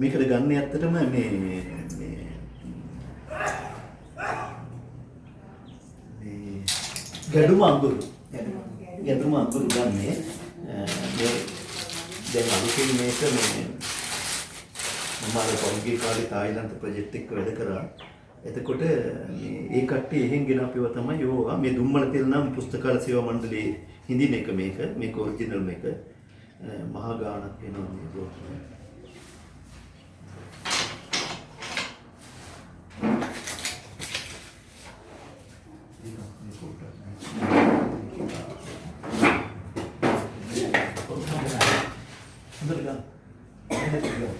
මේකට ගන්න ඇත්තටම මේ මේ මේ ගැඩුම අඟුරු ගැඩුම අඟුරු ගන්නේ අ, මේ දැන් අලුතින් මේක මේ මම අර පොන්ගේ කාලේ තායිලන්ත ප්‍රොජෙක්ට් එක වැඩ කරා. එතකොට මේ ඒ කට්ටිය එහෙන් ගෙන අපිව තමයි යෝවා. මේ දුම්මල තෙල් නම් පුස්තකාල සේවා මණ්ඩලයේ හිඳින එක මේක මේක ඔරිජිනල් මේක. අ, මහා ගාණක් වෙනවා මේ බෝතලේ. හොඳට ගන්න. එහෙනම් ගන්න.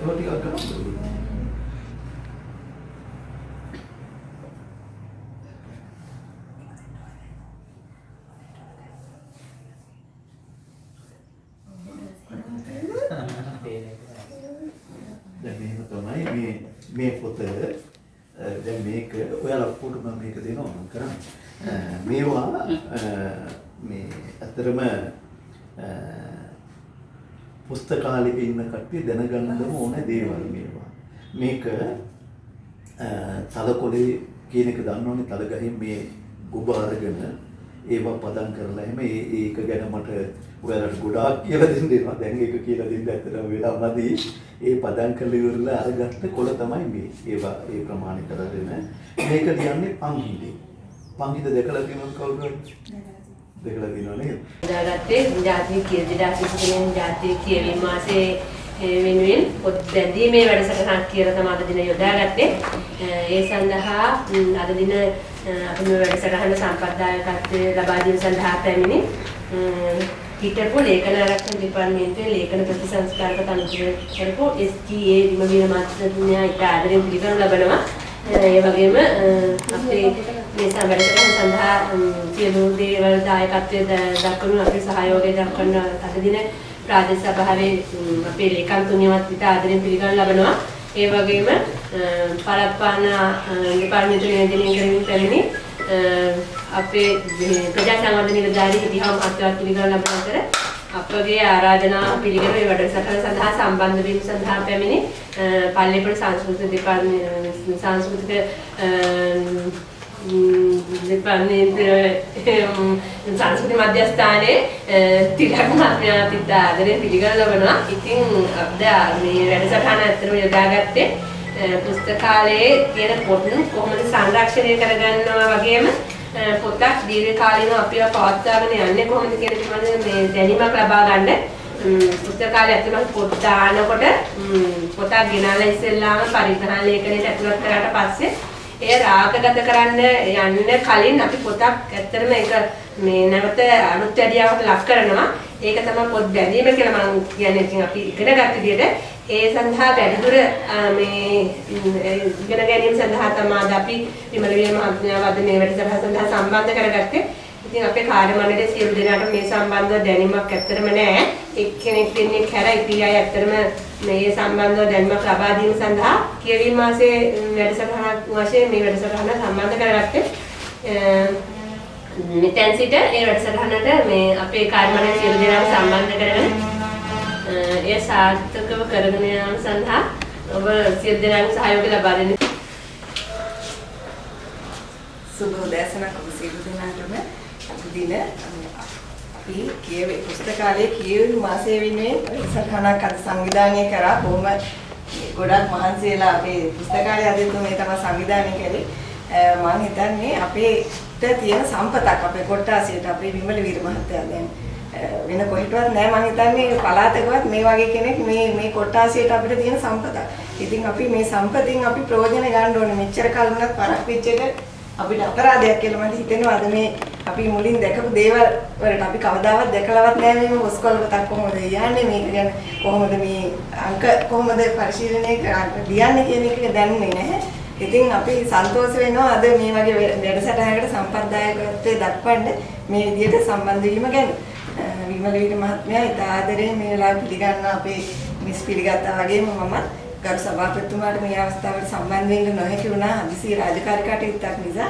ඔය ටිකක් ගන්න. දැන් මෙහෙම තමයි මේ මේ පොත අ, දැන් මේක ඔයාලා ඔක්කොට මම මේක දෙනවා මම කරන්නේ. අ, මේවා අ, මේ ඇත්තරම පුස්තකාලෙක ඉන්න කට්ටිය දැනගන්නම ඕන දේවල් මේවා. මේක අ, තලකොළේ කියන එක දන්නවනේ තලගහින් මේ ගොබ අරගෙන ඒවා පදම් කරලා එහෙම ඒ ඒක ගැන මට ඔයාලට ගොඩාක් කියලා දෙන්න දෙනවා. දැන් ඒක කියලා දෙන්න ඇත්තටම වෙලා නැති. ඒ පදම් කරලා ඉවරලා අරගත්ත කොළ තමයි මේ. ඒවා ඒ ප්‍රමාණය කරගෙන මේක කියන්නේ පංගිඩේ. පංගිඩ දැකලා තියෙනවද කවුරුහරි? දැකලා තියෙනව නේද? දාගත්තේ ජාතික කිය 2023 ජාතික කියවීම මාසේ ඒ වෙනුවෙන් පොත් බැඳීමේ වැඩසටහනක් කියලා තමයි අද දින යොදාගත්තේ. ඒ සඳහා ම්, අද දින අ, අපි මේ වැඩසටහන සම්පත්දායකත්වයේ ලබා දීම සඳහා පැමිණි ම්, හිටපු ලේඛන ආරක්ෂණ දෙපාර්තමේන්තුවේ ලේඛන ප්‍රතිසංස්කාරක තනතුර කරපු STA විමවීර මාත්‍රඥයා ඉට ආදරෙන් පිළිගනු ලබනවා. ඒ වගේම අපේ මේ සම්බන්ධතාවය සඳහා සියලු දේවල් දායකත්වයේ දක්වන අපේ සහයෝගය දක්වන අද දින ප්‍රාදේශ සභාවේ අපේ ලේකම්තුමියවත් ඉතා ආදරෙන් පිළිගනු ලබනවා. ඒ වගේම අ, පළප්පාන දෙපාර්තමේන්තුවේ නියෝජනය කරමින් පැමිණි අපේ මේ ප්‍රජා සංවර්ධන නිලධාරී හිටිහම මහත්මයාත් පිළිගනු ලබන අතර අපගේ ආරාධනා පිළිගෙන මේ වැඩසටහන සඳහා සම්බන්ධ වීම සඳහා පැමිණි අ, පල්ලේපොළ සංස්කෘතික දෙපාර්තමේන්තුවේ සංස්කෘතික අ, දෙපාර්තමේන්තුවේ සංස්කෘති මධ්‍යස්ථානයේ තිලක් මහත්මයා පිට ආදරේ පිළිගනු ලබනවා. ඉතින් අපද මේ වැඩසටහන ඇත්තටම යොදාගත්තේ අ, පුස්තකාලයේ තියෙන පොත් කොහොමද සංරක්ෂණය කරගන්නවා වගේම අ, පොතක් දීර්ඝ කාලීනව අපිව පවත්වාගෙන යන්නේ කොහොමද කියන පිළිබඳව මේ දැනීමක් ලබා ගන්න ම්, පුස්තකාලය ඇතුළත් පොත් දානකොට ම්, පොතක් ගෙනල්ලා ඉස්සෙල්ලාම පරිග්‍රහණ ලේඛනයට ඇතුළත් කරාට පස්සේ එය රාගගත කරන්න යන්න කලින් අපි පොතක් ඇත්තටම ඒක මේ නැවත අලුත් වැඩියාවට ලක් කරනවා. ඒක තමයි පොත් බැඳීම කියලා මම කියන්නේ. ඉතින් අපි ඉගෙන ගන්න විදිහට ඒ සඳහා වැඩිදුර අ, මේ ම්, ඒ ඉගෙන ගැනීම සඳහා තමයි අද අපි විමල විය මහත්මයාව අද මේ වැඩසටහන සඳහා සම්බන්ධ කරගත්තේ. ඉතින් අපේ කාර්ය මණ්ඩලයේ සියලු දෙනාට මේ සම්බන්ධව දැනීමක් ඇත්තටම නැහැ. එක්කෙනෙක් දෙන්නෙක් හැර ඉතිරි අය ඇත්තටම මේ සම්බන්ධව දැනීමක් ලබා දීම සඳහා කියවීම මාසයේ වැඩසටහනක් වශයෙන් මේ වැඩසටහන සම්බන්ධ කරගත්තේ. අ, මෙතෙන් සිට ඒ වැඩසටහනට මේ අපේ කාර්ය මණ්ඩලයේ සියලු දෙනාම සම්බන්ධ කරගෙන අ, එය සාර්ථකව කරගෙන යාම සඳහා ඔබ සියලු දෙනාගේ සහයෝගය ලබා දෙන්න. සුබ උදෑසනක් ඔබ සියලු දෙනාටම. අද දින අපි කියවේ පුස්තකාලයේ කියවීම මාසය වෙනුවෙන් සටහනක් අද සංවිධානය කරා. බොහොම ගොඩක් මහන්සි වෙලා අපේ පුස්තකාලයේ අද තුමේ තමයි සංවිධානය කළේ. මම හිතන්නේ අපේට තියෙන සම්පතක් අපේ කොට්ටාසියට අපේ විමල වීර මහත්තයා දැන්. වෙන කොහෙටවත් නෑ මම හිතන්නේ පළාතකවත් මේ වගේ කෙනෙක් මේ මේ කොට්ටාසියට අපිට තියෙන සම්පතක්. ඉතින් අපි මේ සම්පතින් අපි ප්‍රයෝජන ගන්න ඕනේ. මෙච්චර කල් වුණත් පරක් වෙච්ච එක අපිට අපරාධයක් කියලා මට හිතෙනවා අද මේ අපි මුලින් දැකපු දේවල් වලට අපි කවදාවත් දැකලවත් නැහැ මේ ඔස්කොල පොතක් කොහොමද යන්නේ මේක ගැන කොහොමද මේ අංක කොහොමද පරිශීලනය කරන්නේ ලියන්නේ කියන එක දැනුනේ නැහැ. ඉතින් අපි සන්තෝෂ වෙනවා අද මේ වගේ වැඩසටහනකට සම්ප්‍රදායකත්වයේ දක්වන්න මේ විදිහට සම්බන්ධ වීම ගැන. විමල වීර මහත්මයා ඉතා ආදරයෙන් මේ වෙලාව පිළිගන්න අපේ මිස් පිළිගත්තා වගේම මම ගරු සභාපතිතුමාට මේ අවස්ථාවට සම්බන්ධ වෙන්න නොහැකි වුණා හදිසි රාජකාරී කටයුත්තක් නිසා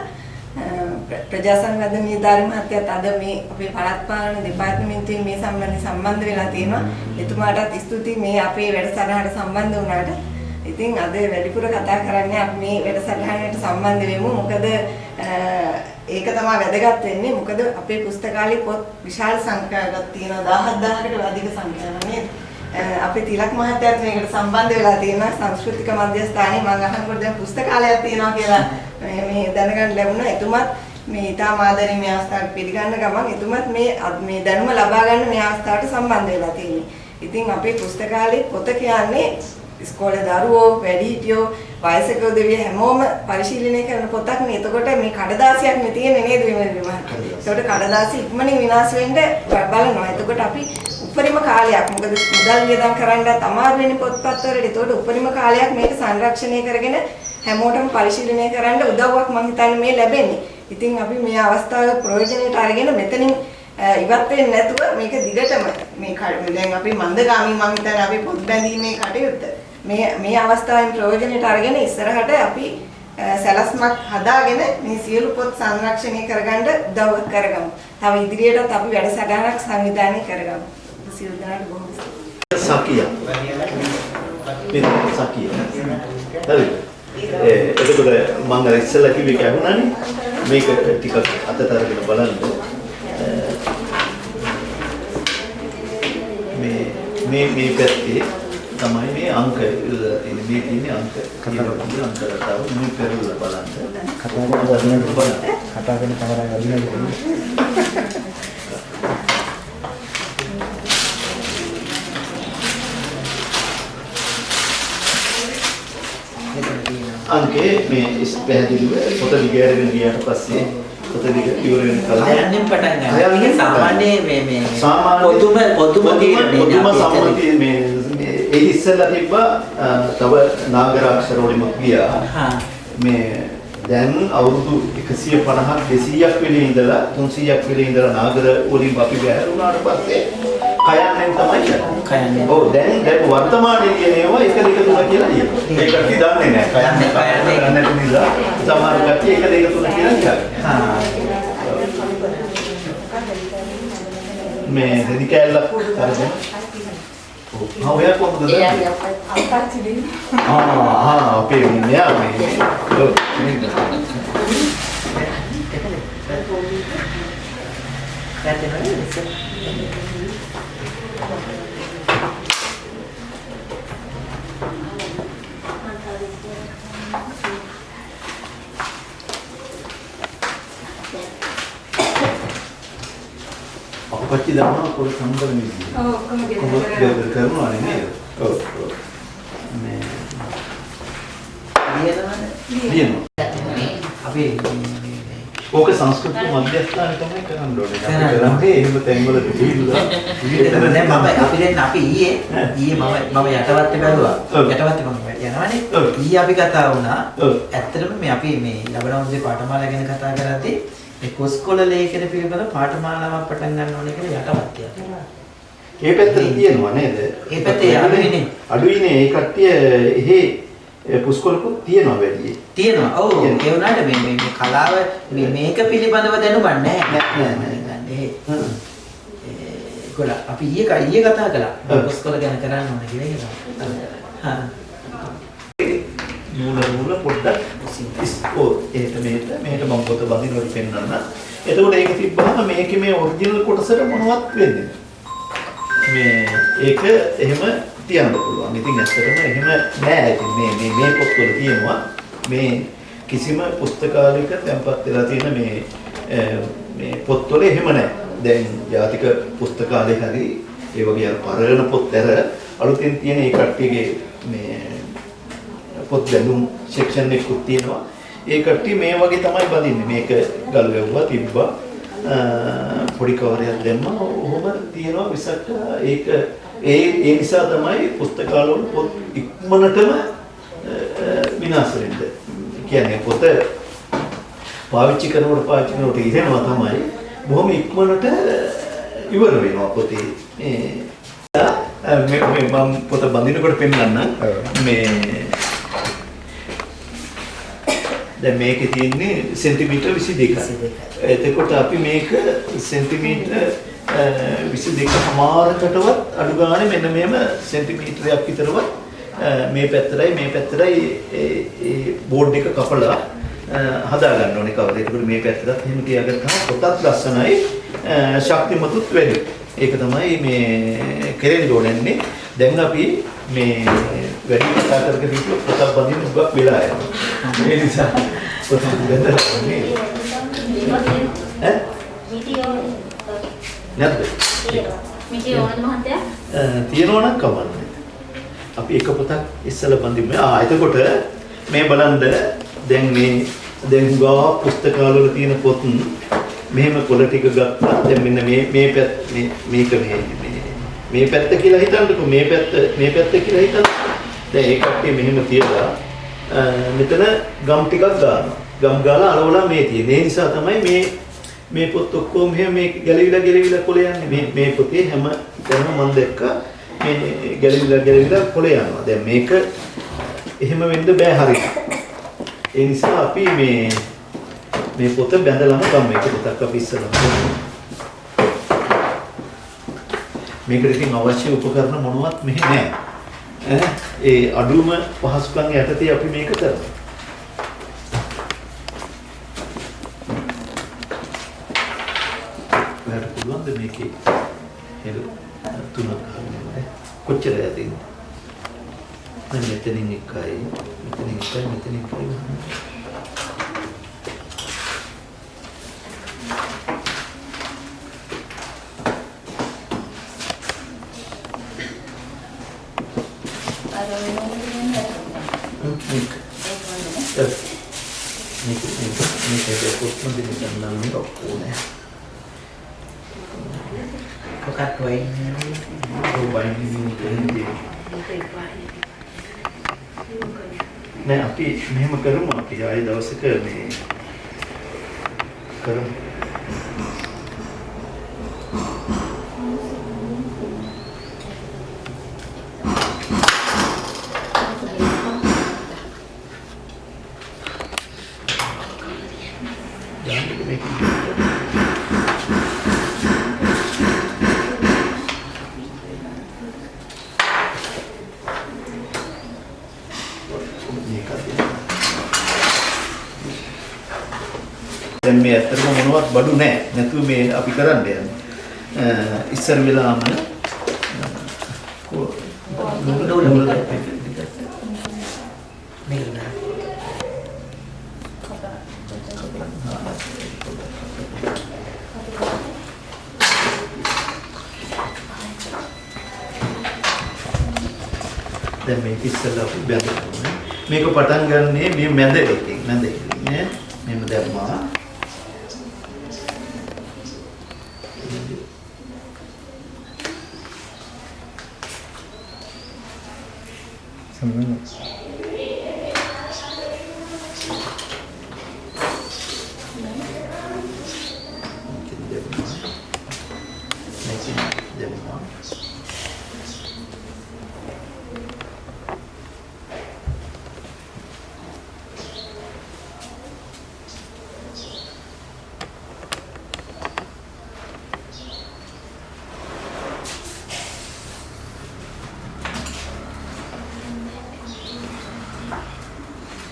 ප්‍ර- ප්‍රජා සංවර්ධන නිලධාරි මහත්තයාත් අද මේ අපේ පළාත් පාලන දෙපාර්තමේන්තුවේ මේ සම්බන්ධයෙන් සම්බන්ධ වෙලා තියෙනවා. එතුමාටත් ස්තුතියි මේ අපේ වැඩසටහනට සම්බන්ධ වුණාට. ඉතින් අද වැඩිපුර කතා කරන්නේ අපි මේ වැඩසටහනට සම්බන්ධ වෙමු. මොකද අ, ඒක තමයි වැදගත් වෙන්නේ. මොකද අපේ පුස්තකාලේ පොත් විශාල සංඛ්‍යාවක් තියෙනවා 17000කට අධික සංඛ්‍යාවක් නේද? අ, අපේ තිලක් මහත්තයාත් මේකට සම්බන්ධ වෙලා තියෙනවා සංස්කෘතික මධ්‍යස්ථානයේ මම අහනකොට දැන් පුස්තකාලයක් තියෙනවා කියලා මේ මේ දැනගන්න ලැබුණා. එතුමත් මේ ඊටම ආදරේ මේ අවස්ථාවට පිළිගන්න ගමන් එතුමත් මේ අත්- මේ දැනුම ලබා ගන්න මේ අවස්ථාවට සම්බන්ධ වෙලා තියෙන්නේ. ඉතින් අපේ පුස්තකාලේ පොත කියන්නේ ඉස්කෝලේ දරුවෝ, වැඩිහිටියෝ, වයසක උදවිය හැමෝම පරිශීලනය කරන පොතක් නේ. එතකොට මේ කඩදාසියක් නේ තියෙන්නේ නේද විමල් මහත්තයා? ඒකට කඩදාසි ඉක්මනින් විනාශ වෙන්න බලනවා. එතකොට අපි උපරිම කාලයක් මොකද මුදල් වියදම් කරන්නත් අමාරු වෙන පොත්පත් වලට. ඒතකොට උපරිම කාලයක් මේක සංරක්ෂණය කරගෙන හැමෝටම පරිශීලනය කරන්න උදව්වක් මම හිතන්නේ මේ ලැබෙන්නේ. ඉතින් අපි මේ අවස්ථාව ප්‍රයෝජනෙට අරගෙන මෙතනින් ඉවත් වෙන්නේ නැතුව මේක දිගටම මේ දැන් අපි මන්දගාමී මම හිතන්නේ අපි පොත් බැඳීමේ කටයුත්ත මේ මේ අවස්ථාවෙන් ප්‍රයෝජනෙට අරගෙන ඉස්සරහට අපි අ, සැලැස්මක් හදාගෙන මේ සියලු පොත් සංරක්ෂණය කරගන්න උදව් කරගමු. තව ඉදිරියටත් අපි වැඩසටහනක් සංවිධානය කරගමු. සියලු දෙනාට බොහොම ස්තුතියි. සකිය. මේ සකිය. හරිද? ඒ එතකොට මම අර ඉස්සෙල්ලා කිව්වේ කැහුණානේ. මේක ටිකක් අතට අරගෙන බලන්න. අ, මේ මේ මේ පැත්තේ තමයි මේ අංක. මේ තියෙන්නේ අංක කියන අංක රටාව මේ පෙරලා බලන්න. කතා කරන වදිනවද? කතා කරන කමරා වදිනවද? අංකේ මේ පැහැදිලිව පොත දිගහැරගෙන ගියාට පස්සේ පොත ඉවර වෙන කලින් හයන්නෙන් පටන් ගන්න. ඒක සාමාන්‍ය මේ මේ සාමාන්‍ය තීරණේ පොදුම අපි එතන. සම්මතිය මේ මේ ඒ ඉස්සෙල්ලා තිබ්බා තව නාගරාක්ෂර වලින් ගියා මේ දැන් අවුරුදු 150ක් 200ක් වෙලේ ඉඳලා 300ක් වෙලේ ඉඳලා නාගර වලින් අපි බැහැරුණාට පස්සේ කයන්නෙන් තමයි යන්නේ. කයන්නෙන්. ඔව් දැන් දැන් වර්තමානයේ කියන ඒවා 1 2 3 කියලා කියනවා. ඒක කටි දන්නේ නැහැ. කයන්නෙන්. කයන්නෙන් නැති නිසා සමහර කට්ටිය 1 2 3 කියලා කියන්නේ. හා මේ රෙදි කෑල්ලක් අරගෙන ඔව්. ආ ඔයා කොහොමද දන්නේ? ආ ආ අපේ මෙයා මේ ඔව් පැත්තේ අපපච්චි දානවා පොල් සම්බර මිදිය. ඔව් ඔක්කොම කොහොමද ගෙදර කරා. ගෙදර කරනවා නේද? ඔව් ඔව්. මේ ලියනවා. අපි ඕක සංස්කෘතික මධ්‍යස්ථාන තමයි කරන්න ඕනේ. අපි කරන්න. එහෙම තැන්වලට ගිහිල්ලා දැන් මම අපි දැන් අපි ඊයේ ඊයේ මම මම යටවත්තේ බැලුවා. ඔව්. යටවත්තේ මම යනවානේ. ඔව්. ඊයේ අපි කතා වුණා. ඔව්. ඇත්තටම මේ අපි මේ ලබනවන්සේ පාඨමාලා ගැන කතා කරද්දී මේ කොස්කොල ලේඛන පිළිබඳ පාඨමාලාවක් පටන් ගන්න ඕනේ කියලා යටවත්තේ. ඒ පැත්තට තියෙනවා නේද? ඒ පැත්තේ අඩුයිනේ. අඩුයිනේ ඒ කට්ටිය එහෙ ඒ පුස්කොලකුත් තියෙනවා වැඩි. තියෙනවා. ඔව්. ඒ වුණාට මේ මේ මේ කලාව මේ මේක පිළිබඳව දැනුමක් නැහැ. නෑ, නෑ, නෑ. ඒ හ්ම්. ගොඩ අපි ඊයේ ඊයේ කතා කළා. ඔව්. කොස්කොල ගැන කරන්න ඕනේ කියලා ඒක. හා. මූල මූල පොඩ්ඩක් ඉස්කෝ එහෙට මෙහෙට මෙහෙට මම පොත බඳිනකොට පෙන්නන්න. එතකොට ඒක තිබ්බහම මේකේ මේ ඔරිජිනල් කොටසට මොනවත් වෙන්නේ නැහැ. මේ ඒක එහෙම තියන්න පුළුවන්. ඉතින් ඇත්තටම එහෙම නෑ. ඉතින් මේ මේ මේ පොත්වල තියෙනවා මේ කිසිම පුස්තකාලයක තැන්පත් වෙලා තියෙන මේ අ, මේ පොත්වල එහෙම නෑ. දැන් ජාතික පුස්තකාලේ හරි ඒ වගේ අර පරණ පොත් ඇර අලුතෙන් තියෙන ඒ කට්ටියගේ මේ පොත් බැලුම් සෙක්ෂන් එකකුත් තියෙනවා. ඒ කට්ටිය මේ වගේ තමයි බඳින්නේ. මේක ගල් වැව්වා තිබ්බා. පොඩි කවරයක් දැම්මා. ඔහොම තියෙනවා මිසක් ඒක ඒ ඒ නිසා තමයි පුස්තකාලවල පොත් ඉක්මනටම විනාශ වෙන්නේ. කියන්නේ පොත පාවිච්චි කරනකොට පාවිච්චි කරනකොට ඉරෙනවා තමයි. බොහොම ඉක්මනට ඉවර වෙනවා පොතේ. මේ මේ මම පොත බඳිනකොට පෙන්නන්න. මේ දැන් මේකේ තියෙන්නේ සෙන්ටිමීටර් 22යි. 22යි. එතකොට අපි මේක සෙන්ටිමීටර් අ, 22 හමාරකටවත් අඩු ගානේ මෙන්න මෙහෙම සෙන්ටිමීටරයක් විතරවත් මේ පැත්තටයි මේ පැත්තටයි බෝඩ් එක කපලා හදා ගන්න ඕනේ කවර. ඒකට මේ පැත්තටත් එහෙම තියාගත්තාම පොතත් ලස්සනයි ශක්තිමතුත් වැඩි. ඒක තමයි මේ කෙරෙන්න ඕනන්නේ. දැන් අපි මේ වැඩි කතා කරගෙන ඉන්න පොතක් බඳින්න උගක් වෙලා යනවා. ඒ නිසා පොතක් බඳලා ඕනේ. ඈ නැද්ද? මිටි ඕනද මහත්තයා? තියෙනවා නම් කවන්නේ. අපි එක පොතක් ඉස්සලා බඳින්න. ආ එතකොට මේ බලන්න දැන් මේ දැන් ගා පුස්තකාලවල තියෙන පොත් මෙහෙම කොළ ටික ගත්තා. දැන් මෙන්න මේ මේ මේක මේ මේ මේ පැත්ත කියලා හිතන්නකෝ මේ පැත්ත මේ පැත්ත කියලා හිතන්න. දැන් ඒ කට්ටිය මෙහෙම තියලා අ, මෙතන ගම් ටිකක් ගන්නවා. ගම් ගාලා අලවලා මේ තියෙන. ඒ නිසා තමයි මේ මේ පොත් ඔක්කොම මෙහෙම මේ ගැලවිලා ගැලවිලා කොළ යන්නේ. මේ මේ පොතේ හැම තැනම මම දැක්කා මේ ගැලවිලා ගැලවිලා කොළ යනවා. දැන් මේක එහෙම වෙන්න බෑ හරියට. ඒ නිසා අපි මේ මේ පොත බැඳලාම ගමු. ඒක පොතක් අපි ඉස්සරහට ගමු. මේකට ඉතින් අවශ්‍ය උපකරණ මොනවත් මෙහි නැහැ. ඈ ඒ අඩුම පහසුකම් යටතේ අපි මේක කරනවා. ඔයාලට පුළුවන්ද මේකේ හෙල තුනක් ගන්න කොච්චර යතින්ද? දැන් මෙතනින් එකයි මෙතනින් එකයි මෙතනින් එකයි ගන්න. අර වෙනකොට කියන්නේ හ්ම්, මේක. ඒ, මේක මේක මේක කොත්ම දෙන්න නම් මේක ඕනේ. කොකත් වයින් ඔය බයින්ඩින් එකෙන්දී නෑ අපි මෙහෙම කරමු අපි ආයේ දවසක මේ කරමු. දාන්න මේක. මේකත් දැන් මේ ඇත්තටම මොනවත් බඩු නැහැ. නැතුව මේ අපි කරන්න යන්නේ. ඉස්සර වෙලාම නෑ. දැන් මේක ඉස්සෙල්ලා අපි බැඳගමු. මේක පටන් ගන්නේ මේ මැද එකකින් මැද එකකින් නේ. මෙහෙම දැම්මා. සම්මත. මේකෙන් දැම්මා. මේකෙන් දැම්මා.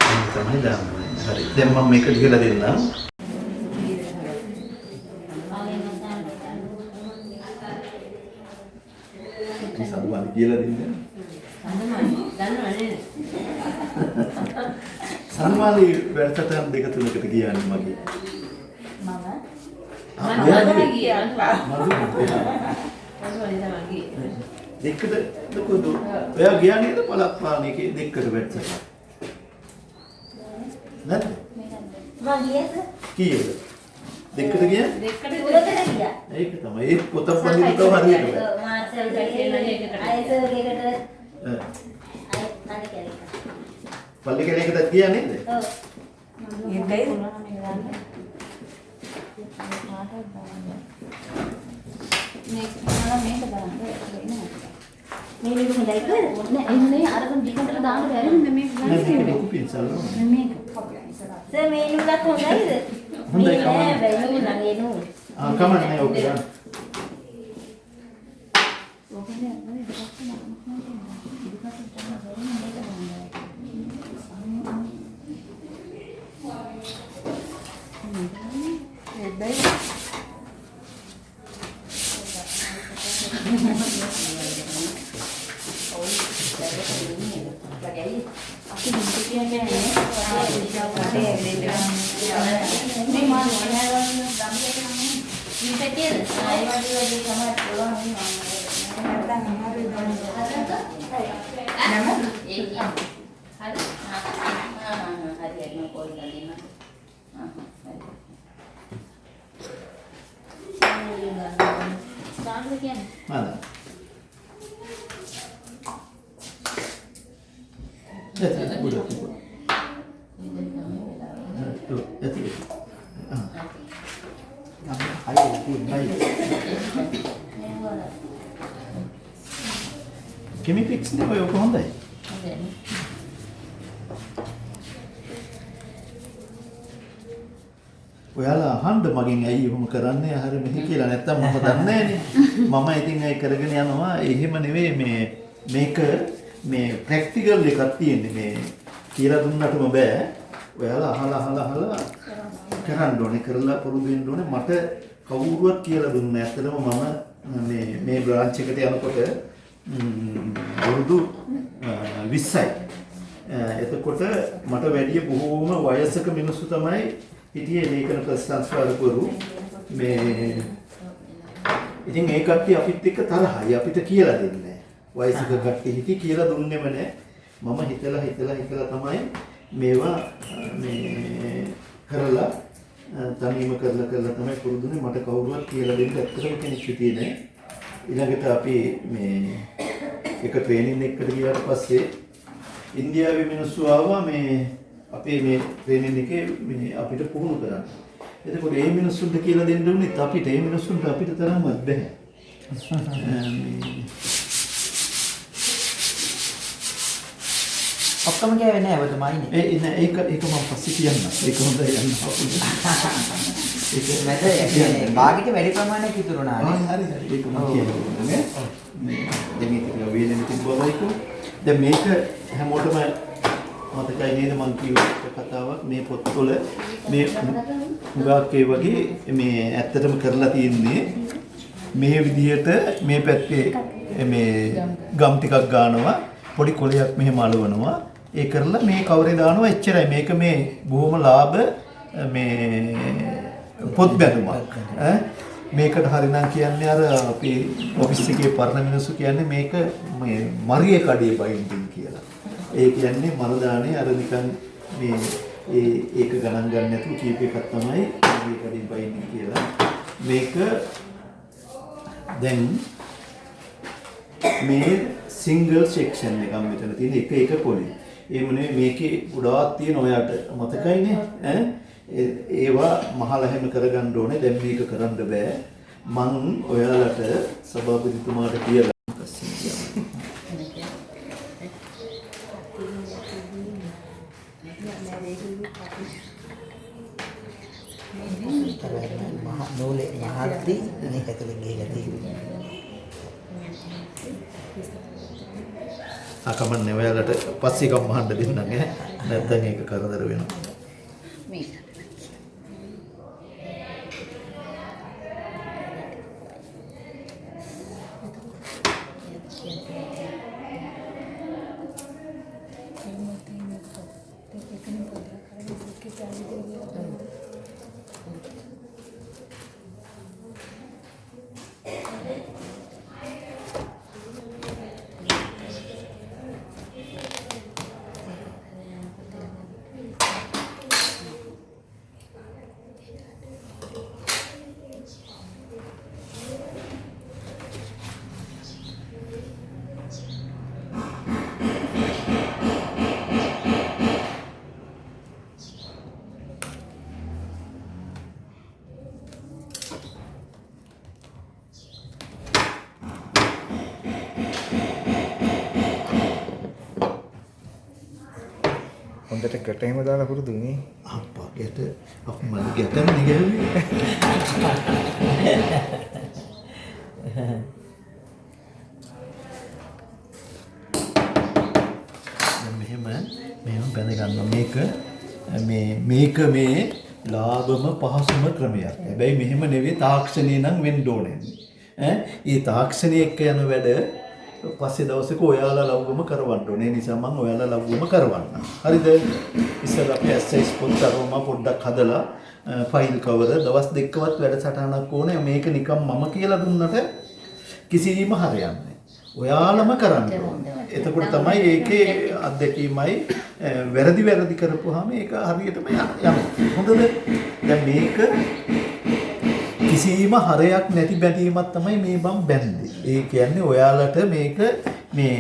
මේක තමයි දාන්නේ. හරි. මම මේක ලියලා දෙන්නම්. මේ සම්මාන කියලා දෙන්න. සම්මානී වැඩසටහන් දෙක තුනකට ගියානේ මගේ. දෙකට දුකද? ඔයා ගියා නේද පළක් පානේකේ දෙකට වැඩසටහන්. නැද්ද? කීයද? දෙකට ගියා? ඒක තමයි. ඒ පොත පොඩි තව හරියට බෑ. පල්ලි කෙනෙක්ට ගියා නේද? මේ මේක හොඳයි කියලා? නෑ. එහෙම නෙවෙයි අරගෙන ඩිකන්ටට දාන්න බැරි මේක නෑ මේක පින්සල් ඕනේ. මේක. සර් මේ නූලක් හොඳයිද හොඳයි, මේ කමක් නෑ බැරි නූල නම් ඒ නූල ආ කමක් නෑ ඕක ගන්න. අපි හිත කියන්නේ නෑ මේ මාන මොනවාද මේ පැටියද ආයි වගේ වගේ තමයි පුළුවන් නැත්නම් අමාරුයි දැන්. නම ඒ හරි ආ ආ හරි හරි මම කෝල් කරලා දෙන්න ආ හරි ස්ටාර්ට් කියන්නේ හරි. ඇති උඩ තිබුණා. හරි, ඇති. ආ. අයියෝ තියෙන්නේ. හයි. කෙමිෆික්ස් නේ ඔය ඔක හොඳයි. ඔයාලා අහන්න මගෙන් ඇයි එහෙම කරන්නේ? අහර මෙහි කියලා. නැත්තම් මම දන්නේ මම ඉතින් ඒ කරගෙන යනවා? එහෙම නෙවෙයි මේ මේක මේ ප්‍රැක්ටිකල් එකක් තියෙන්නේ. මේ කියලා දුන්නටම බෑ. ඔයාලා අහලා අහලා අහලා කරන්න ඕනේ. කරලා පුරුදු වෙන්න ඕනේ. මට කවුරුවත් කියලා දුන්නේ ඇත්තටම මම මේ මේ බ්‍රාන්ච් එකට යනකොට අ, 20යි එතකොට මට වැඩිය බොහෝම වයසක මිනිස්සු තමයි හිටියේ ලේඛන ප්‍රශංසකාරකවරු මේ ඉතින් ඒ කට්ටිය අපිත් එක්ක තරහයි අපිට කියලා දෙන්නේ නැහැ. වයසක කට්ටිය හිටි කියලා දුන්නෙම නැහැ. මම හිතලා හිතලා හිතලා තමයි මේවා අ, මේ කරලා අ, තනියම කරලා කරලා තමයි පුරුදුනේ මට කවුරුවත් කියලා දෙන්න ඇත්තටම කෙනෙක් හිටියේ නැහැ. ඊළඟට අපි මේ එක ට්‍රේනින් එකකට ගියාට පස්සේ ඉන්දියාවේ මිනිස්සු ආවා මේ අපේ මේ ට්‍රේනින් එකේ මේ අපිට පුහුණු කරන්න. එතකොට මේ මිනිස්සුන්ට කියලා දෙන්න උනේත් අපිට මේ මිනිස්සුන්ට අපිට තරම්වත්. මේ ඔක්කොම කෑවේ නෑ ඔබතුමායිනේ. ඒ ඉන්න ඒක ඒක මම පස්සේ කියන්නම්. ඒක හොඳයි යන්න. ඒක මැද කියන්නේ භාගිත වැඩි ප්‍රමාණයක් ඉතුරුනා නේ. හරි හරි ඒක මම කියන්නම් නේ. මේ දෙමිතික වේලෙන් තිබ්බවයිකෝ. දැන් මේක හැමෝටම මතකයි නේද මං කියව කතාවක්. මේ පොත්වල මේ හුඟක් ඒ වගේ මේ ඇත්තටම කරලා තියෙන්නේ මේ විදිහට මේ පැත්තේ මේ ගම් ටිකක් ගන්නවා පොඩි කොලයක් මෙහෙම අලවනවා. ඒ කරලා මේ කවරේ දානවා? එච්චරයි. මේක මේ බොහොම ලාභ මේ පොත් බැලුමක් ඈ? මේකට හරිනම් කියන්නේ අර අපි ඔෆිස් එකේ පරණ මිනිස්සු කියන්නේ මේක මේ මරිය කඩේ බයින්ඩින් කියලා. ඒ කියන්නේ මරදානේ අර නිකන් මේ ඒ ඒක ගණන් ගන්න නැතුව කීප එකක් තමයි මරිය කඩේ බයින්ඩින් කියලා. මේක දැන් මේ සිංගල් සෙක්ෂන් එකක් මෙතන තියෙන එක එක පොලේ. ඒ මොනේ මේකේ ගොඩාක් තියෙන ඔයාට මතකයිනේ ඈ ඒ- ඒවා මහල හැම කරගන්න ඕනේ දැන් මේක කරන්න බෑ මං ඔයාලට සභාපතිතුමාට කියලා පස්සේ කියන්න. මහ නූලේ මහත්ති මේක ඇතුලේ ගිහලා තියෙන්නේ. ආ කමන්නේ ඔයාලට පස්සේ එකක් මහන්න දෙන්නම් ඈ. නැත්නම් ඒක කරදර වෙනවා. මේක හොඳට ගැට එහෙම දාලා පුරුදුනේ. අප්පා ගැට අප මම ගැටම නිගැහුවේ දැන් මෙහෙම මෙහෙම බැඳ ගන්න මේක මේ මේක මේ ලාභම පහසුම ක්‍රමයක්. හැබැයි මෙහෙම නෙවෙයි තාක්ෂණය නම් වෙන්න ඕනේ. ඈ ඒ තාක්ෂණය එක්ක යන වැඩ පස්සේ දවසක ඔයාලා ලව්වම කරවන්න ඕනේ. නිසා මම ඔයාලා ලව්වම කරවන්නම්. හරිද? ඉස්සෙල්ලා අපි ඇස්සයිස් පොත් අරවම පොඩ්ඩක් හදලා ෆයිල් කවර දවස් දෙකවත් වැඩසටහනක් ඕනේ. මේක නිකන් මම කියලා දුන්නට කිසිම හරියන්නේ. ඔයාලම කරන්න ඕනේ. එතකොට තමයි ඒකේ අත්දැකීමයි වැරදි වැරදි කරපුවාම ඒක හරියටම යනවා. හොඳද? දැන් මේක කිසිම හරයක් නැති බැඳීමක් තමයි මේ මම බැන්දේ. ඒ කියන්නේ ඔයාලට මේක මේ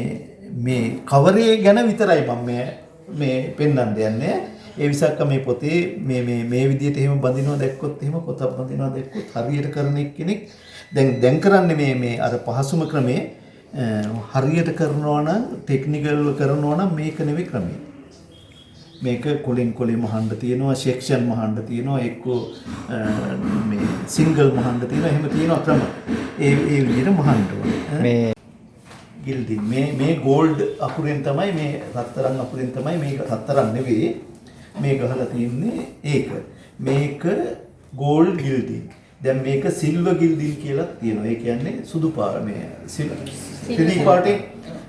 මේ කවරේ ගැන විතරයි මම මේ මේ පෙන්වන්න යන්නේ. ඒ විසක්ක මේ පොතේ මේ මේ මේ විදිහට එහෙම බඳිනවා දැක්කොත් එහෙම පොතක් බඳිනවා දැක්කොත් හරියට කරන කෙනෙක් දැන් දැන් කරන්නේ මේ මේ අර පහසුම ක්‍රමේ අ, හරියට කරනවා නම් ටෙක්නිකල්ව කරනවා නම් මේක නෙවෙයි ක්‍රමය. මේක කොලින් කොලේ මහන්න තියෙනවා සෙක්ෂන් මහන්න තියෙනවා එක්ක මේ සිංගල් මහන්න තියෙනවා එහෙම තියෙනවා ක්‍රම. ඒ ඒ විදිහට මහන්න ඕනේ. මේ ගිල්ඩින් මේ මේ ගෝල්ඩ් අකුරෙන් තමයි මේ රත්තරන් අකුරෙන් තමයි මේක රත්තරන් නෙවෙයි මේ ගහලා තියන්නේ ඒක. මේක ගෝල්ඩ් ගිල්ඩින්. දැන් මේක සිල්වර් ගිල්ඩින් කියලා තියෙනවා. ඒ කියන්නේ සුදු පාට මේ සිල්වර් පාටේ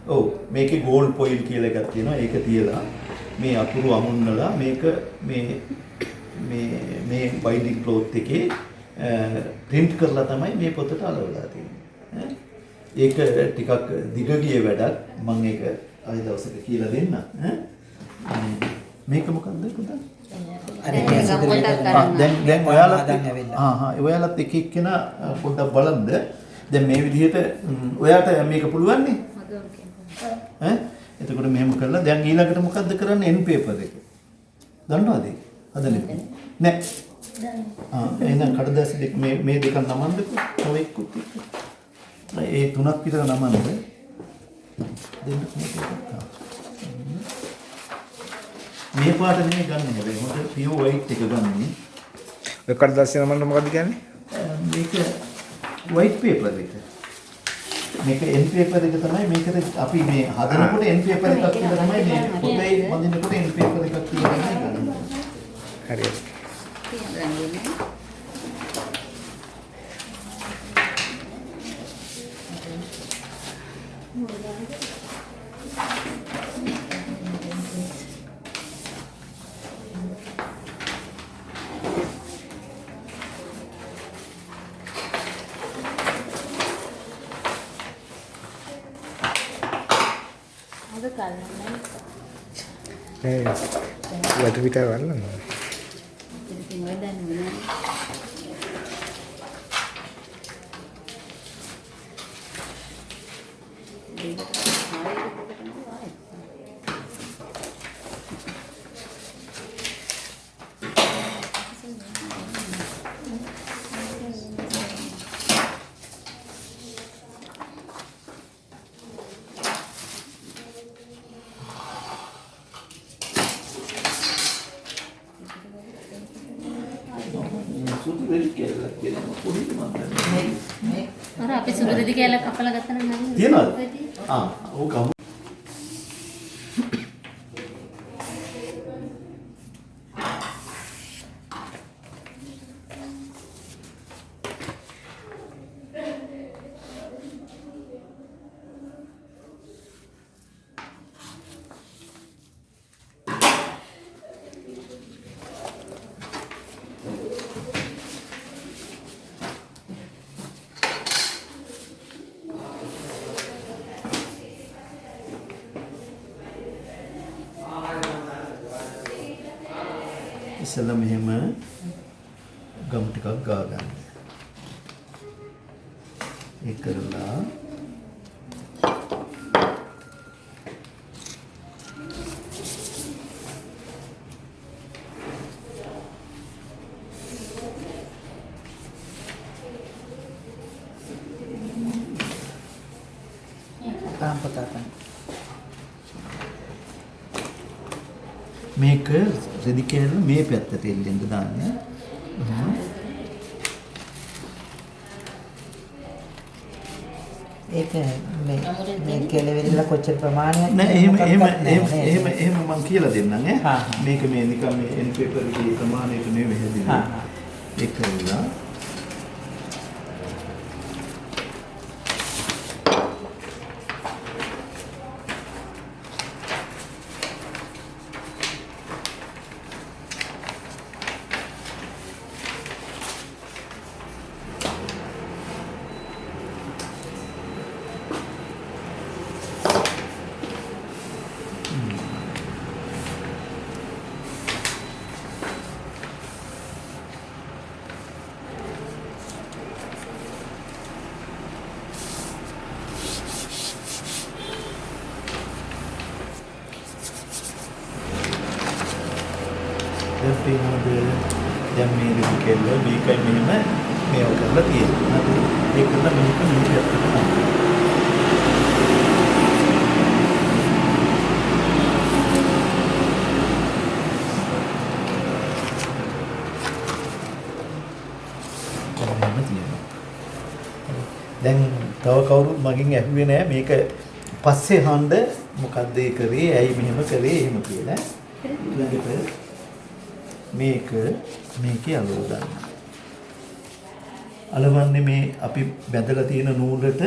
ඔව් මේකේ ගෝල්ඩ් පොයිල් කියලා එකක් තියෙනවා. ඒක තියලා මේ අකුරු අමුන්නලා මේක මේ මේ මේ බයින්ඩින් ක්ලෝත් එකේ print කරලා තමයි මේ පොතට අලවලා තියෙන්නේ. ඈ? ඒක ටිකක් දිග ගිය වැඩක්. මම ඒක ආයෙ දවසක කියලා දෙන්න. ඈ? මේක මොකක්ද පුතා? ආ, දැන් දැන් ඇවිල්ලා. ආ හා ඔයාලත් එක එක්කෙනා පොඩ්ඩක් බලන්න දැන් මේ විදිහට ඔයාට මේක පුළුවන් නේ ඈ එතකොට මෙහෙම කරලා දැන් ඊළඟට මොකද්ද කරන්නේ? එන් පේපර් එක. දන්නවද? ඒක හදන්නේ නෑ. ආ එහෙනම් කඩදාසි දෙක මේ මේ දෙක නමන්නකෝ. තව එක්කුත් එක්ක. ඒ තුනක් විතර නමන්න. දෙන්න. මේ පාට නෙමෙයි ගන්න හැබැයි. හොඳ පියෝ වයිට් එක ගන්නේ. ඔය කඩදාසිය නමන්න මොකද්ද කියන්නේ? මේක white paper එක. මේක end paper එක තමයි මේකට අපි මේ හදනකොට end paper එකක් කියලා තමයි මේ පොතේ බඳිනකොට end paper එකක් කියලා තමයි ගන්න. හරියට. අද කල්ලන්නේ ඒ වතු පිට වල්ලන. ඉතින් ඔය දන්නේ නෑ සුදු වෙලි කියලා කියනවා පොඩි මන්ද. අර අපි සුදු දෙදි කියලා කපලා ගත්තා නම් නේද? තියනවද? ආ ඕක අමු ඉස්සෙල්ලා මෙහෙම ගම් ටිකක් ගා ගන්න. ඒක කරලා තාම පතා තමයි. මේක රෙදි කෑල්ල මේ පැත්තට එල්ලෙන්න දාන්න. ඒක මේ මේ කෙලවෙරිලා කොච්චර ප්‍රමාණයක් නෑ එහෙම එහෙම එහෙම එහෙම නේද? මම කියලා දෙන්නම් ඈ. මේක මේ නිකන් මේ එන් පේපර් එකේ ප්‍රමාණයට නෙවෙයි හැදෙන්නේ. ඒක කරලා පේනවද දැන් මේ රෙදි කෑල්ල මේකයි මෙහෙම මේව කරලා තියෙනවා. ඒක කරලා මේක මේ පැත්තට දාන්න. එහෙම තියෙනවා. දැන් තව කවුරුත් මගෙන් ඇහුවේ නෑ මේක පස්සේ හන්ද මොකද්ද ඒ කරේ ඇයි මෙහෙම කරේ එහෙම කියලා. ඊළඟට මේක මේකේ අලුව දාන්න. අලවන්නේ මේ අපි බැඳලා තියෙන නූලට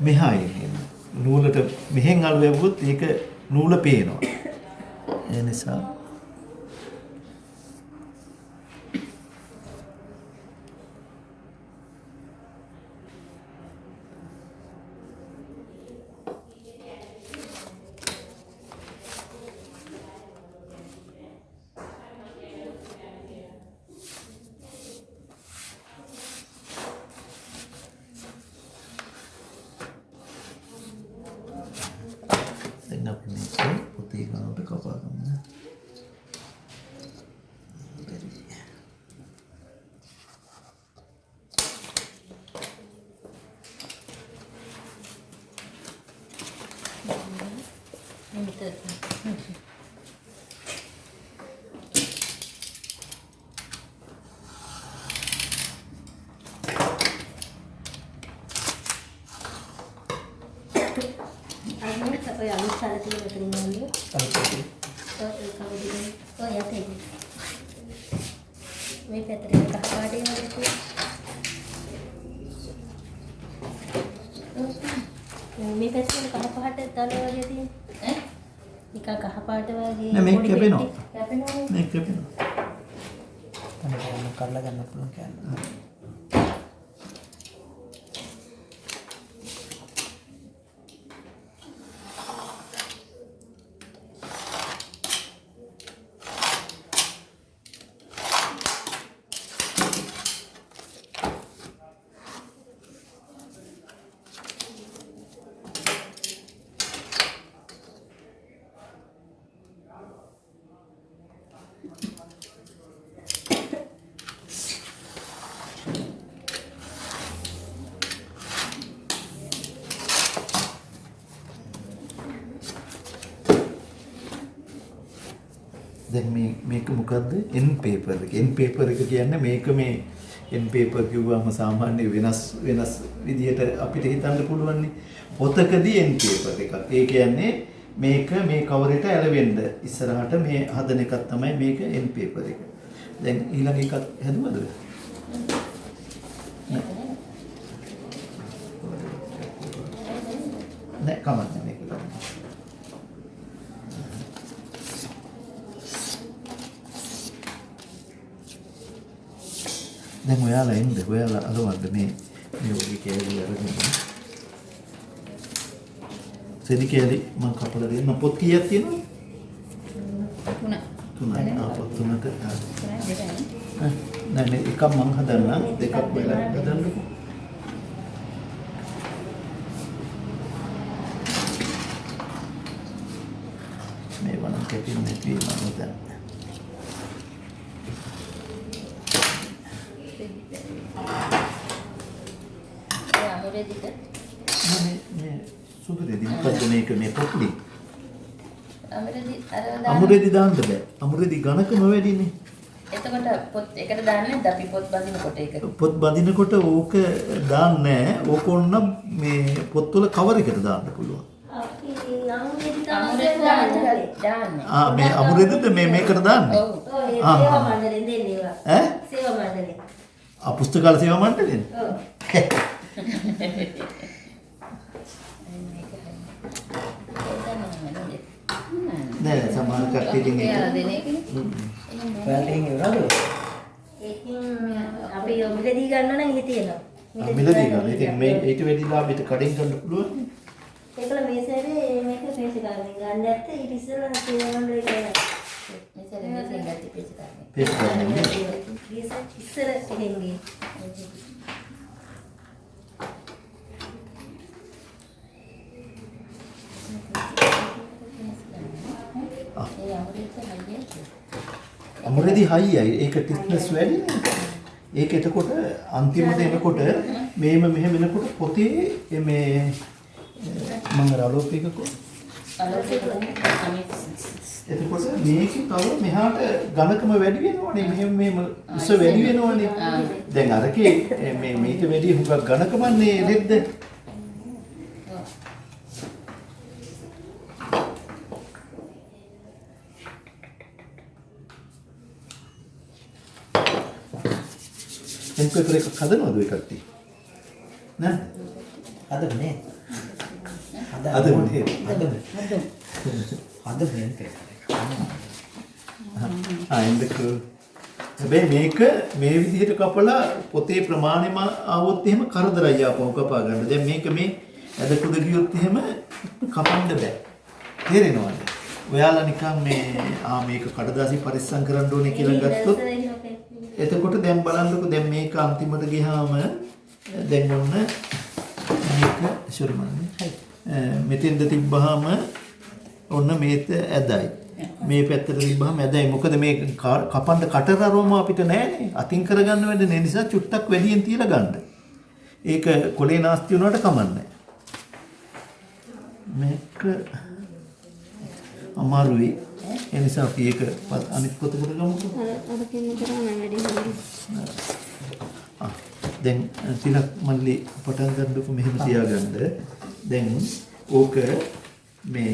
මෙහා එන්නේ. නූලට මෙහෙන් අලුව යවුවොත් ඒක නූල පේනවා. ඒ නිසා මේක මොකද්ද? එන් පේපර් එක. එන් පේපර් එක කියන්නේ මේක මේ එන් පේපර් කිව්වම සාමාන්‍ය වෙනස් වෙනස් විදිහට අපිට හිතන්න පුළුවන් නේ. පොතකදී එන් පේපර් එකක්. ඒ කියන්නේ මේක මේ කවරේට ඇලවෙන්න ඉස්සරහට මේ හදන එකක් තමයි මේක එන් පේපර් එක. දැන් ඊළඟ එකක් හැදුවද? නෑ කමක් නෑ මේක ගන්න. දැන් ඔයාලා එන්න. ඔයාලා අලවන්න මේ මේ ඔගේ කෑලි අරගෙන. සෙදි කෑලි මම කපලා දෙන්න. පොත් කීයක් තියෙනවද? තුන. තුනයි. ආ පොත්. ආ, නෑ මේ එකක් මං හදන්නම් දෙකක් ඔයාලා හදන්නකෝ මේ වනම් කැපෙන්නේ නැති වෙනවා නේද ඔය අමුරේ දිග. මේ මේ සුදු දෙදි මොකද්ද මේක මේ පොත්ලි අමරදී අර දාන්න. අමුරෙදි දාන්න බෑ. අමුරෙදි ඝනකම වැඩිනේ. එතකොට පොත් එකට දාන්නේ අපි පොත් බඳිනකොට ඒක? පොත් බඳිනකොට ඕක දාන්නේ නැහැ. ඕක ඕන මේ පොත්වල කවර එකට දාන්න පුළුවන්. අමුරෙදි දාන්නේ. දාන්නේ. ආ මේ අමුරෙදිද මේ මේකට දාන්නේ? ඔව්. ආ, සේවා. මණ්ඩලෙන් දෙන්නේ ඒවා. ඈ? සේවා මණ්ඩලෙන්. ආ පුස්තකාල සේවා මණ්ඩලයෙන්. ඔව්. මේක හරි. ඒක තමයි නෑ සමහර කට්ටියකින් එයාලා ඒක දෙන එකනේ. ඔයාලට එහෙම ඉවරද? ඒකෙන් අපි මිලදී ගන්න නම් ඉහි තියෙනවා. මිලදී ගන්න. ඉතින් මේ ඊට වැඩි ලාභෙට කඩෙන් ගන්න පුළුවන්. ඒකල මේ සැරේ මේක පේසි කරන්නේ ගන්න ඇත්තේ ඊට ඉස්සෙල්ලා සේවා මණ්ඩලේ කියලා. මෙතන මෙතන ගැටි පිට කරන්නේ. පේස්. ගියසත් ඉස්සර එහෙන් ගියේ. ආ. ඒ අමුරෙද්ද හයියට. අමුරෙදි හයියයි. ඒක ටික්නස් වැඩි. ඒක එතකොට අන්තිමට එනකොට මේම මෙහෙම එනකොට පොතේ මේ මම අලෝකේ අනිත් එතකොට මේකේ තව මෙහාට ඝනකම වැඩි වෙනවනේ මෙහෙම මෙහෙම උස වැඩි වෙනවනේ දැන් අරකේ මේ මේක වැඩි හුඟක් ඝනකමන්නේ රෙද්ද එන්පේපර් එකක් හදනවද ඔය කට්ටිය නෑ අද නේ. අද අද නේ. අද අද එන්දක හැබැයි මේක මේ විදිහට කපලා පොතේ ප්‍රමාණයම ආවොත් එහෙම කරදරයි ආපහු කපා ගන්න. දැන් මේක මේ ඇද කුඩ ගියොත් එහෙම කපන්න බෑ. තේරෙනවද? ඔයාලා නිකන් මේ ආ මේක කඩදාසි පරිස්සම් කරන්න ඕනේ කියලා ගත්තොත්. එතකොට දැන් බලන්නකො දැන් මේක අන්තිමට ගියාම දැන් ඔන්න මේක ශුරුමන්නේ මෙතෙන්ද තිබ්බහම ඔන්න මේත ඇදයි. මේ පැත්තට තිබ්බහම ඇදයි. මොකද මේ කපන්න කටරරවම අපිට නැහැනේ. අතින් කරගන්න වෙන්නේ නිසා චුට්ටක් වැඩියෙන් තියලා ගන්න. ඒක කොලේ නාස්ති වුණාට කමන්නේ මේක අමාරුයි ඒ නිසා අපි ඒක අනිත් පොතකට ගමුකෝ. ආ, දැන් තිලක් මල්ලි පටන් ගන්නකො මෙහෙම තියාගන්න. දැන් ඕක මේ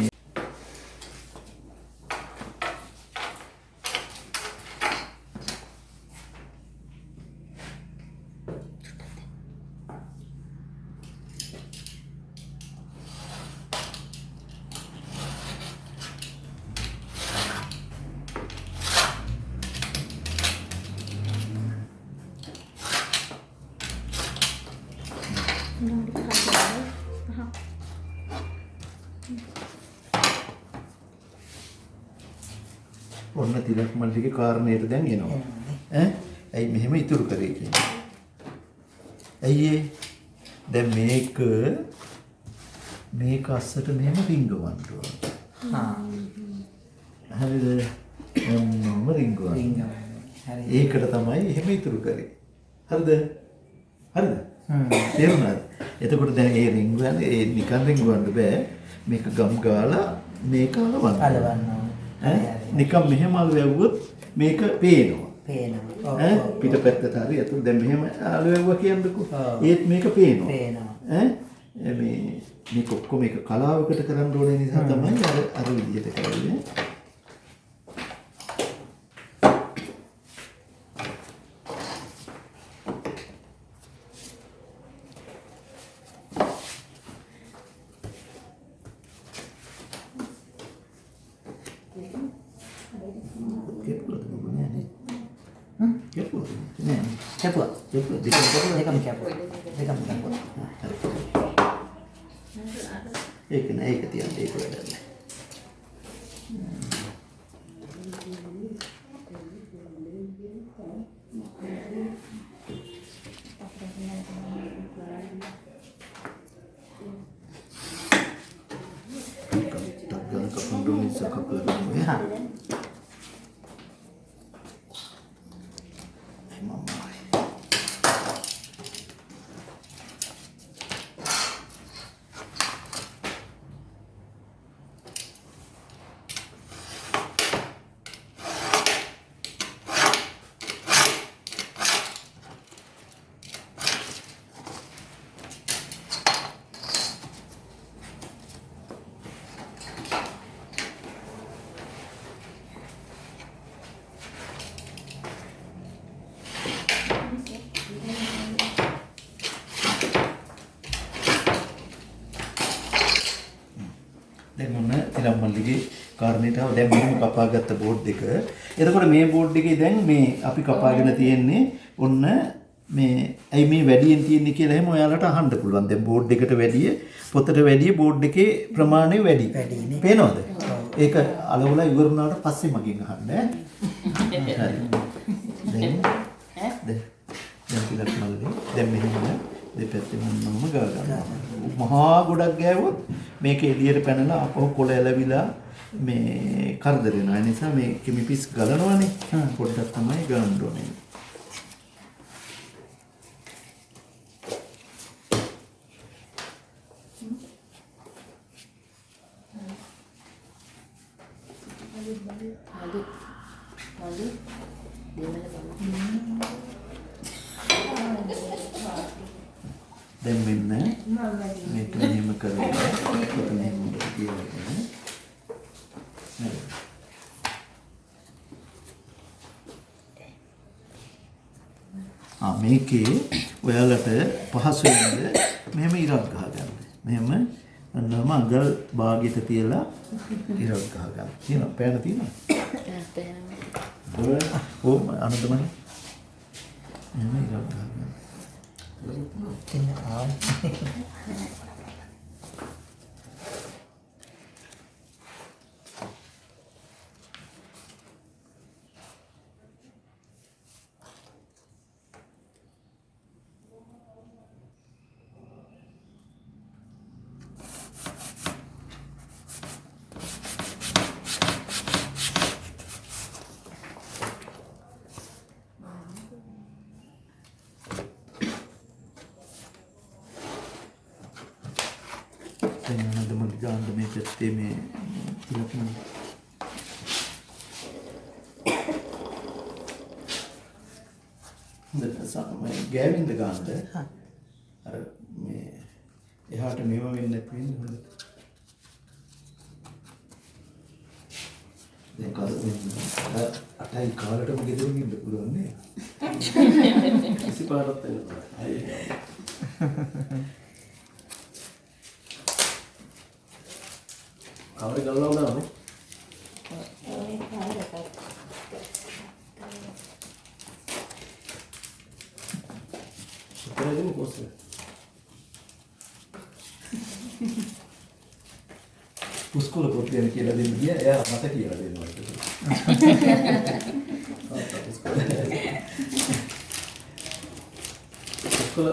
ඔන්න තිලක් මල්ලිගේ කාරණේට දැන් එනවා. ඈ? ඇයි මෙහෙම ඉතුරු කරේ කියන්නේ? ඇයි ඒ? දැන් මේක අස්සට මෙහෙම රිංගවන්න ඕන. හා. හරිද? ඔන්නම රිංගවන්න. රිංග. හරි. ඒකට තමයි එහෙම ඉතුරු කරේ. හරිද? හරිද? හ්ම්. තේරුණාද? එතකොට දැන් ඒ රිංගුවන්නේ ඒ නිකන් රිංගවන්න බෑ. මේක ගම් ගාලා මේක අලවන්න. අලවන්න. ඈ? නිකන් මෙහෙම අලු වැව්වොත් මේක පේනවා. පේනවා. ඈ? පිටපැත්තට හරි අතුල් දැන් මෙහෙම අලු වැව්වා කියන්නකෝ. ඒත් මේක පේනවා. පේනවා. ඈ? මේ මේක ඔක්කොම මේක කලාවකට කරන්න ඕනේ නිසා තමයි අර අර විදිහට කරන්නේ. Indonesia kebetulan. Ya. කාරණේට ආව දැන් මෙහෙම කපාගත්ත බෝඩ් එක. එතකොට මේ බෝඩ් එකේ දැන් මේ අපි කපාගෙන තියෙන්නේ ඔන්න මේ ඇයි මේ වැඩියෙන් තියෙන්නේ කියලා එහෙම ඔයාලට අහන්න පුළුවන්. දැන් බෝඩ් එකට වැඩිය පොතට වැඩිය බෝඩ් එකේ ප්‍රමාණය වැඩි. පේනවද? ඒක අලවලා ඉවර වුණාට පස්සේ මගෙන් අහන්න ඈ. දැන් පිටත් මල්ලි දැන් මෙහෙම දෙපැත්තෙම මම ගා ගන්නවා. මහා ගොඩක් ගෑවොත් මේක එළියට පැනලා අපෝ කොළ ඇලවිලා මේ කරදර වෙනවා. ඒ නිසා මේ කිමිපිස් ගලනවනේ. පොඩ්ඩක් තමයි ගන්න ඕනේ. දැන් මෙන්න මේක මෙහෙම කරලා පොත මෙහෙම තියලා නේද? ආ මේකේ ඔයාලට පහසු වෙන්න මෙහෙම ඉරක් ගහගන්න. මෙහෙම අන්නම අඟල් භාගයට තියලා ඉරක් ගහගන්න. තියෙනවා පෑන තියෙනවා. ඕ අනදමනේ. මෙහෙම ඉරක් ගහගන්න. ඉතින් ආ දැන් අනදම ගාන්න මේ පැත්තේ මේ තිලකම හොඳට සමයි ගෑවින්ද ගන්නද අර මේ එහාට මේව වෙන්නේ නැති වෙන්නේ හොඳට දැන් කල් අටයි කාලටම ගෙදරින් ඉන්න පුළුවන් නේ කිසි පාරක් වෙනවා අයියෝ කවරේ ගල්ලා උනානේ සුපරදෙම කොස්සේ පුස්කොල පොතේ කියලා දෙන්න ගියා එයා මට කියලා දෙනවා පුස්කොල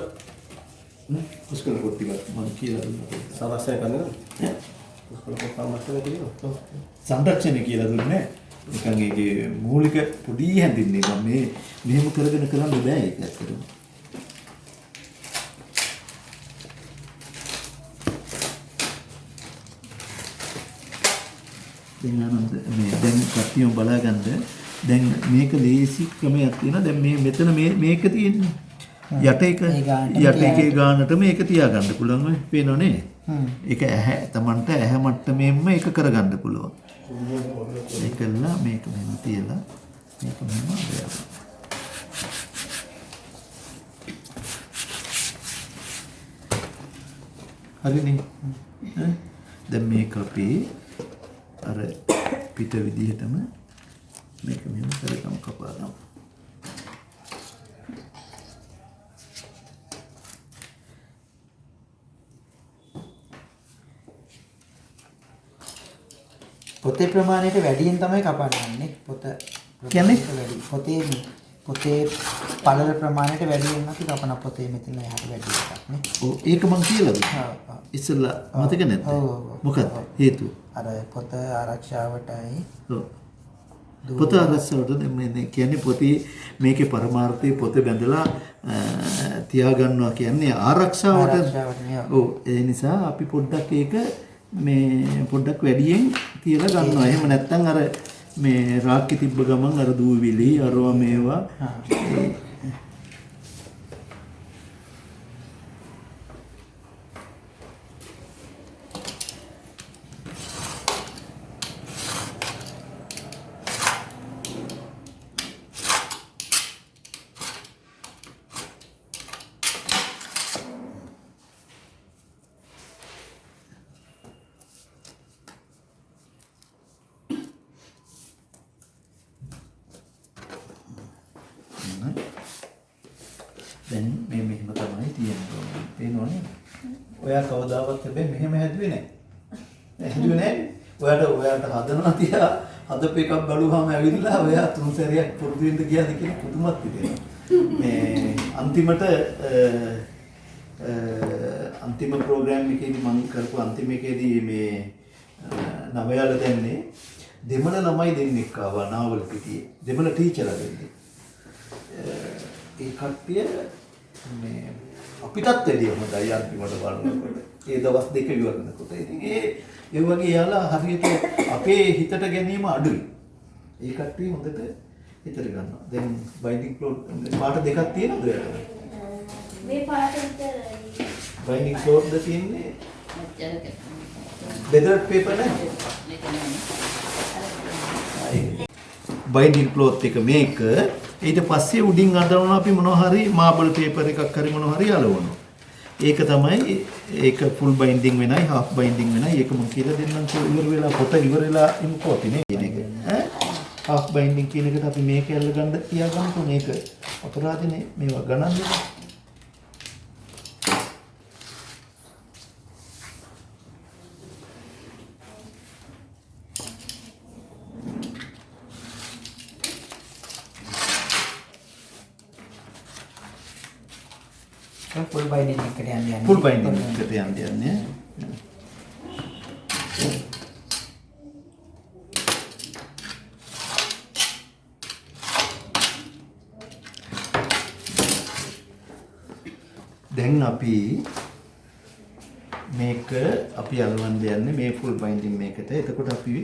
නේ පුස්කොල පොත් ටික මම කියලා දුන්නා සමස්තය කන්නේ පුස්කොළ පොත් සමස්තය තියෙනවා සංරක්ෂණය කියලා දුන්නේ නිකන් ඒකේ මූලික පොඩි හැඳින්නේ මම මේ මෙහෙම කරගෙන කරන්න බෑ ඒක ඇත්තටම. දැන් ආනන්ද මේ දැන් කට්ටියම බලාගන්න. දැන් මේක ලේසි ක්‍රමයක් තියෙනවා. දැන් මේ මෙතන මේ මේක තියෙන්නේ. යට එක යට එකේ ගානට. මේක තියාගන්න පුළුවන් ඔය. පේනව නේ හ්ම්. ඒක ඇහැ Tamanට ඇහැ මට්ටමෙන්ම ඒක කරගන්න පුළුවන්. ඒකලා මේක මෙහෙම තියලා මේක මෙහෙම අරගෙන. හරිනේ? දැන් මේක අපි අර පිට විදිහටම මේක මෙහෙම කරගමු කපාගමු පොතේ ප්‍රමාණයට වැඩියෙන් තමයි කපන්නේ පොත කියන්නේ? පොතේ පොතේ පළල ප්‍රමාණයට වැඩියෙන් අපි කපන පොතේ මෙතන එහාට වැඩි එකක් නේ ඔව් ඒක මං කියලා දුන්නා ඔව්, ඔව්. ඉස්සෙල්ලා මතක නැද්ද ඔව්. හේතුව අර පොත ආරක්ෂාවටයි ඔව්. පොත දැන් මේ කියන්නේ පොතේ මේකේ පරමාර්ථය පොත බැඳලා තියාගන්නවා කියන්නේ ආරක්ෂාවට ආරක්ෂාවට. ඔව් ඒ නිසා අපි පොඩ්ඩක් ඒක මේ පොඩ්ඩක් වැඩියෙන් තියලා ගන්නවා. එහෙම නැත්නම් අර මේ රාක්කේ තිබ්බ ගමන් අර දූවිලි අරවා මේවා. බලුවාම ඇවිල්ලා ඔයා තුන් සැරයක් පුරුදු වෙන්න ගියාද කියලා පුදුමත් හිතෙනවා. මේ අන්තිමට අ, අ, අන්තිම ප්‍රෝග්‍රෑම් එකේදී මම කරපු අන්තිම එකේදී මේ අ, නවයාල දැන්නේ දෙමළ ළමයි දෙන්නෙක් ආවා නාවල පිටියේ. දෙමළ ටීචර්ලා දෙන්නෙක්. ඒ කට්ටිය මේ අපිටත් වැඩිය හොඳයි අන්තිමට බලනකොට. ඒ දවස් දෙක ඉවරනකොට. ඉතින් ඒ ඒ වගේ යාලා හරියට අපේ හිතට ගැනීම අඩුයි. ඒ කට්ටිය හොඳට හිතට ගන්නවා. දැන් බයින්ඩින් ක්ලෝඩ් පාට දෙකක් තියෙනවද ඔයාලට? මේ පාට විතරයි. බයින්ඩින් ක්ලෝඩ්ද තියෙන්නේ බෙදර්ඩ් පේපර් නෑ. බයින්ඩින් ක්ලෝත් එක මේක ඊට පස්සේ උඩින් අදවන අපි මොනවා හරි මාබල් පේපර් එකක් හරි මොනවා හරි අලවනවා. ඒක තමයි ඒක ෆුල් බයින්ඩින් වෙනයි හාෆ් බයින්ඩින් වෙනයි ඒක මම කියලා දෙන්නම් ඉවර වෙලා පොත ඉවර වෙලා ඉම්පෝටි නේ කියන එක. ඈ හාෆ් බයින්ඩින් කියන එකට අපි මේක ඇල්ල ගන්න තියාගන්නකො මේක අපරාධනේ මේවා ගණන් දෙන්න. ෆුල් බයින්ඩින් එකට යන්න. ෆුල් බයින්ඩින් එකට යන්න දැන් අපි මේක අපි අලවන්න යන්නේ මේ ෆුල් බයින්ඩින් මේකට. එතකොට අපි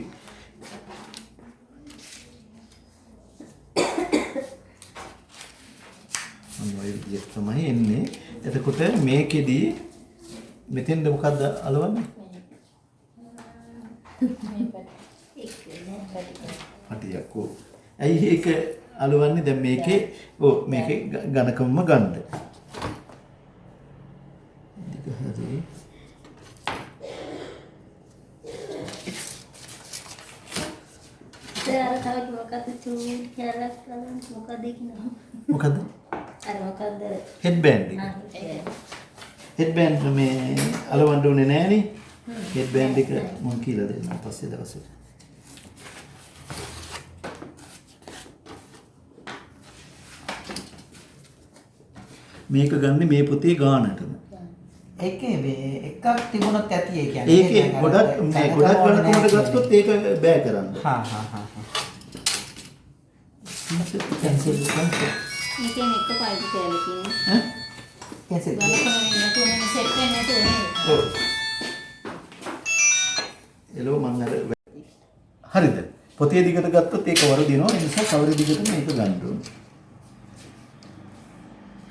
අන්න ඔය විදිහට තමයි එන්නේ. එතකොට මේකෙදි මෙතෙන්ද මොකද්ද අලවන්නේ? හටියක් ඕ. ඇයි ඒක අලවන්නේ දැන් මේකේ ඕ මේකේ ග- ඝනකමම ගන්න. කරන් මොකද? හෙඩ් ඒක. හෙඩ් බෑන්ඩ් මේ අලවන්න ඕනේ නෑනේ. හෙඩ් බෑන්ඩ් එක මම කියලා දෙන්නම් පස්සේ දවසට. මේක ගන්න මේ පොතේ ගානටම. ඒකේ මේ එකක් තිබුණොත් ඇති ඒ කියන්නේ. ඒකේ ගොඩක් මේ ගොඩක් නැහැ ගත්තොත් ඒක බෑ කරන්න. හා හා හා හා. කැන්සල් කරන්න. මේකෙන් එක පයිප් කැලකින් ඈ? කැන්සල්. බලකම නැතුව මම සෙට් වෙන්නේ නැතුව ඔව්. එළව මං අර හරිද? පොතේ දිගට ගත්තොත් ඒක වරදිනවා. ඒ නිසා කවර දිගට මේක ගන්න ඕනේ.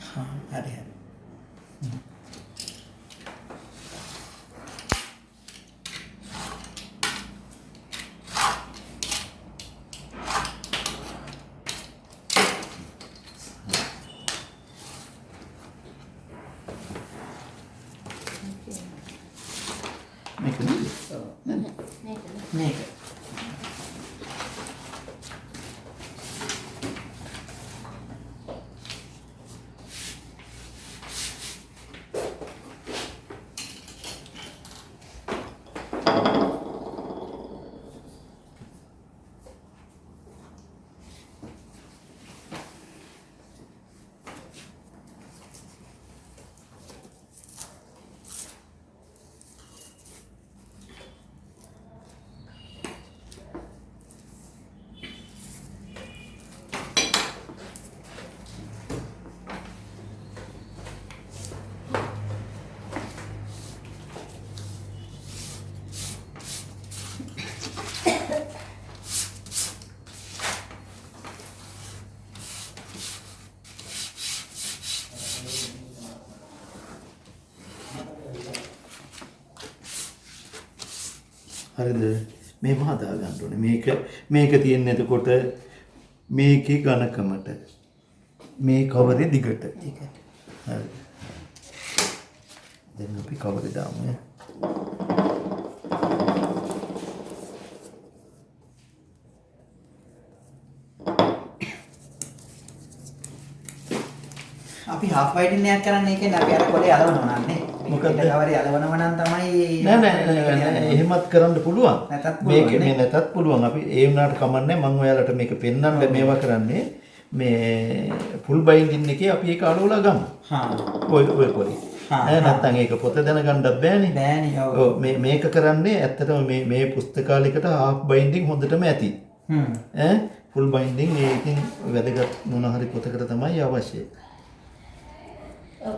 හා හරි හරි. මේක නේද? මේක. හරිද? මේව හදා ගන්න ඕනේ. මේක මේක තියෙන්නේ එතකොට මේකේ ඝනකමට. මේ කවරේ දිගට. ඒක. හරි. දැන් අපි කවරේ දාමු. අපි half whitening එකක් කරන්න ඒකෙන් අපි අර කොලේ අලවනවා නන්නේ. මොකද කවරේ අලවනවා නම් තමයි නෑ නෑ නෑ, නෑ එහෙමත් කරන්න පුළුවන්. මේක නේ? මේ නැතත් පුළුවන්. අපි ඒ වුණාට කමන්නේ මම ඔයාලට මේක පෙන්වන්න මේවා කරන්නේ මේ ෆුල් බයින්ඩින් එකේ අපි ඒක අලවලා ගමු. හා ඔය ඔය පොඩි. හා. නැත්තම් ඒක පොත දැනගන්නත් බෑනේ. බෑනේ ඔව්. ඔව් මේ මේක කරන්නේ ඇත්තටම මේ මේ පුස්තකාලයකට half binding හොඳටම ඇති. හ්ම්. ඈ ෆුල් බයින්ඩින් ඒකෙන් වැදගත් මොන හරි පොතකට තමයි අවශ්‍ය. ඔව්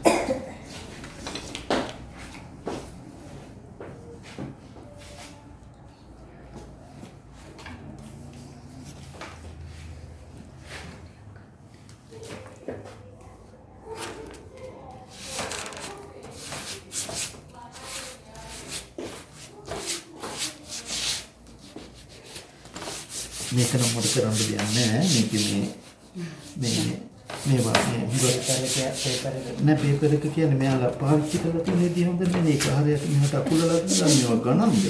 මේක නම් මොකද කරන්න දෙයක් නෑ. මේක මේ මේ මේවා මේ හුඟක් පේපර් එක පේපර් එක නෑ පේපර් එක කියන්නේ මෙයාලා පාවිච්චි කරලා තියෙන විදිහ හොඳ නෙමෙයි. ඒක හරියට මෙහාට අකුලලා දාලා මේවා ගණන්ද.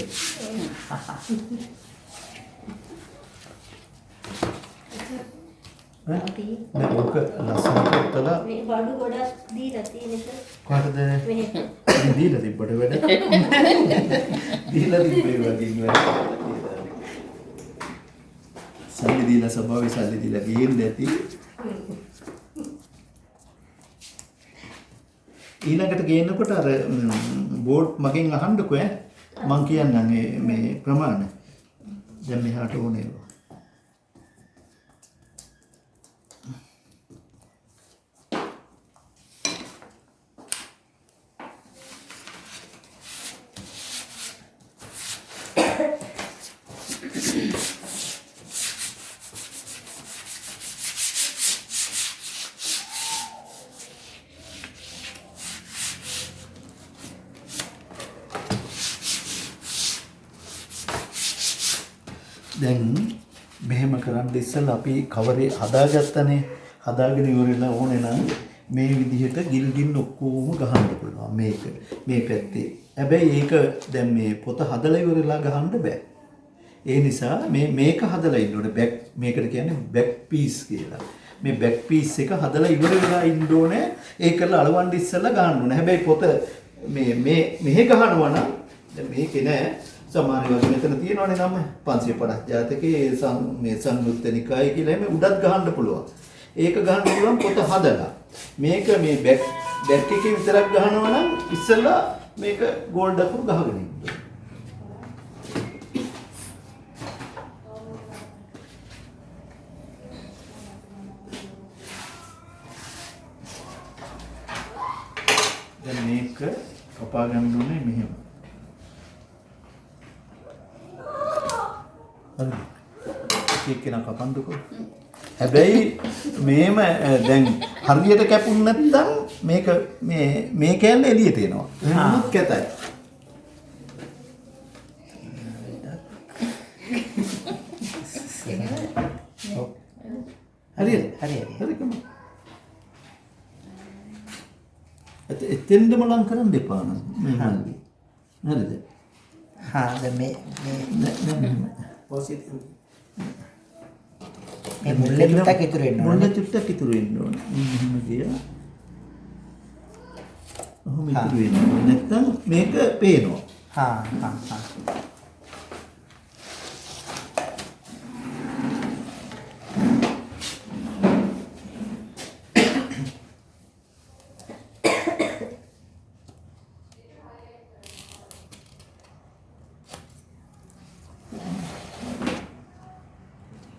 නෑ ඔක ලස්සනට උතලා මේ බඩු ගොඩක් දීලා තියෙන එක. කොහටද? මෙහෙ දීලා තිබ්බට වැඩ? දීලා තිබ්බේ වගේ සල්ලි දීලා සභාවේ සල්ලි දීලා ගේන්න ඇති ඊළඟට ගේනකොට අර බෝඩ් මගෙන් අහන්නකෝ ඈ? මං කියන්නම් මේ මේ ප්‍රමාණ දැන් මෙහාට ඕනේ. දැන් මෙහෙම කරන්න ඉස්සෙල්ලා අපි කවරේ හදාගත්තනේ හදාගෙන ඉවරලා ඕනේ නම් මේ විදිහට ගිල් ගිල් ඔක්කොම ගහන්න පුළුවන් මේක මේ පැත්තේ. හැබැයි ඒක දැන් මේ පොත හදලා ඉවරලා ගහන්න බෑ. ඒ නිසා මේ මේක හදලා ඉන්න ඕනේ බැක් මේකට කියන්නේ බැක් පීස් කියලා. මේ බැක් පීස් එක හදලා ඉවර වෙලා ඉන්න ඕනේ. ඒකල අලවන්න ඉස්සෙල්ලා ගහන්න ඕනේ. හැබැයි පොත මේ මේ මෙහෙ ගහනවා නම් දැන් මේකේ නෑ සමහර වගේ මෙතන තියෙනවනේ නම 550 ජාතකයේ සම් මේ සංයුත්ත නිකාය කියලා එමේ උඩත් ගහන්න පුළුවන්. ඒක ගහන්න පුළුවන් පොත හදලා. මේක මේ බැක් බැක් එකේ විතරක් ගහනවා නම් ඉස්සෙල්ලා මේක ගෝල්ඩ් අකුරු ගහගෙන ඉන්න. දැන් මේක කපා ගන්න ඕනේ මෙහෙම. හරිද? එක කෙනා කපන්නකෝ. හැබැයි මේම දැන් හරියට කැපුණ නැත්නම් මේක මේ මේ කෑල්ල එළියට එනවා. එහෙමත් කැතයි. හරියද? හරියද? හරිකම. එත එතෙන්දම ලං කරන්න එපා නම් මේ මල්ලි. හරිද? හා දැන් මේ මේ නෑ මෙහෙම. මේ මුල්ලේ ටිකක් ඉතුරු වෙන්න මුල්ල ඕනේ. චුට්ටක් ඉතුරු වෙන්න ඕනේ. මෙහෙම ගියා. ඔහොම ඉතුරු වෙන්න ඕනේ. නැත්තම් මේක පේනවා. හා හා හා.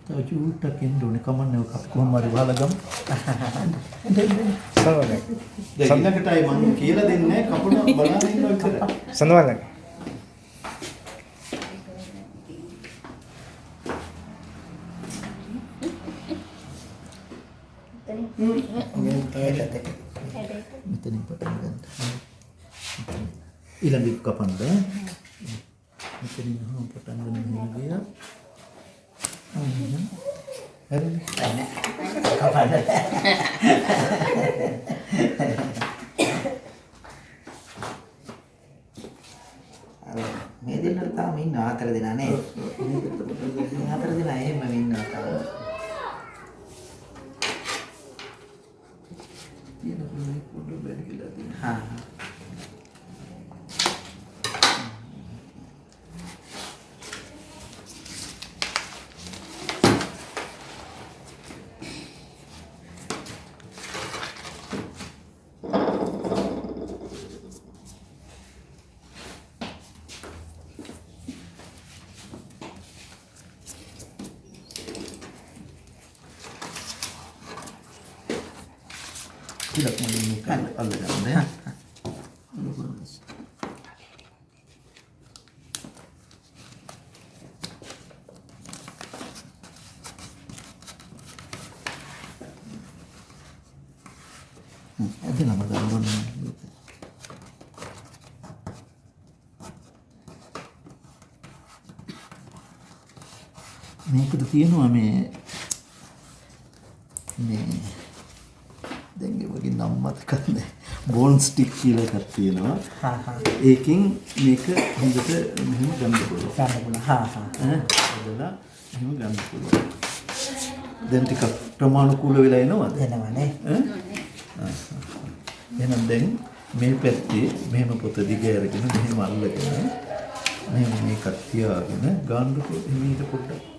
තව චුට්ටක් එන්න ඕනේ. කමන්නේ ඔක අපි කොහොම හරි වහලා ගමු. සඳවන්න. දැන් ඊළඟටයි මම කියලා දෙන්නේ කපුණ බලන්න ඉන්නවා විතරයි. සඳවන්න. මෙතනින් පටන් ගන්න. ඊළඟ කපන්න. මෙතනින් හම් පටන් ගන්න මෙහෙම හරිනේ. කපන්න. අර මේ දෙන්නට තාම ඉන්න හතර දෙනා නේද? මේ හතර දෙනා එහෙම ඉන්නවා තාම. ටිකක් මම මේක අල්ලගන්න ඈ. හ්ම්, ඇදලම ගන්න ඕනේ. මේකට තියෙනවා මේ මේ දැන් ඒ වගේ නම් මතක නැහැ. බෝන් ස්ටික් කියලා එකක් තියෙනවා. හා හා. ඒකෙන් මේක හොඳට මෙහෙම ගන්න පුළුවන්. ගන්න පුළුවන්. හා හා. ඈ හදලා එහෙම ගන්න පුළුවන්. දැන් ටිකක් ප්‍රමාණිකූල වෙලා එනවද? එනවනේ එහෙනම් දැන් මේ පැත්තේ මෙහෙම පොත දිග අරගෙන මෙහෙම අල්ලගෙන මෙහෙම මේකක් තියාගෙන ගන්නකො එමෙහිට පොඩ්ඩක්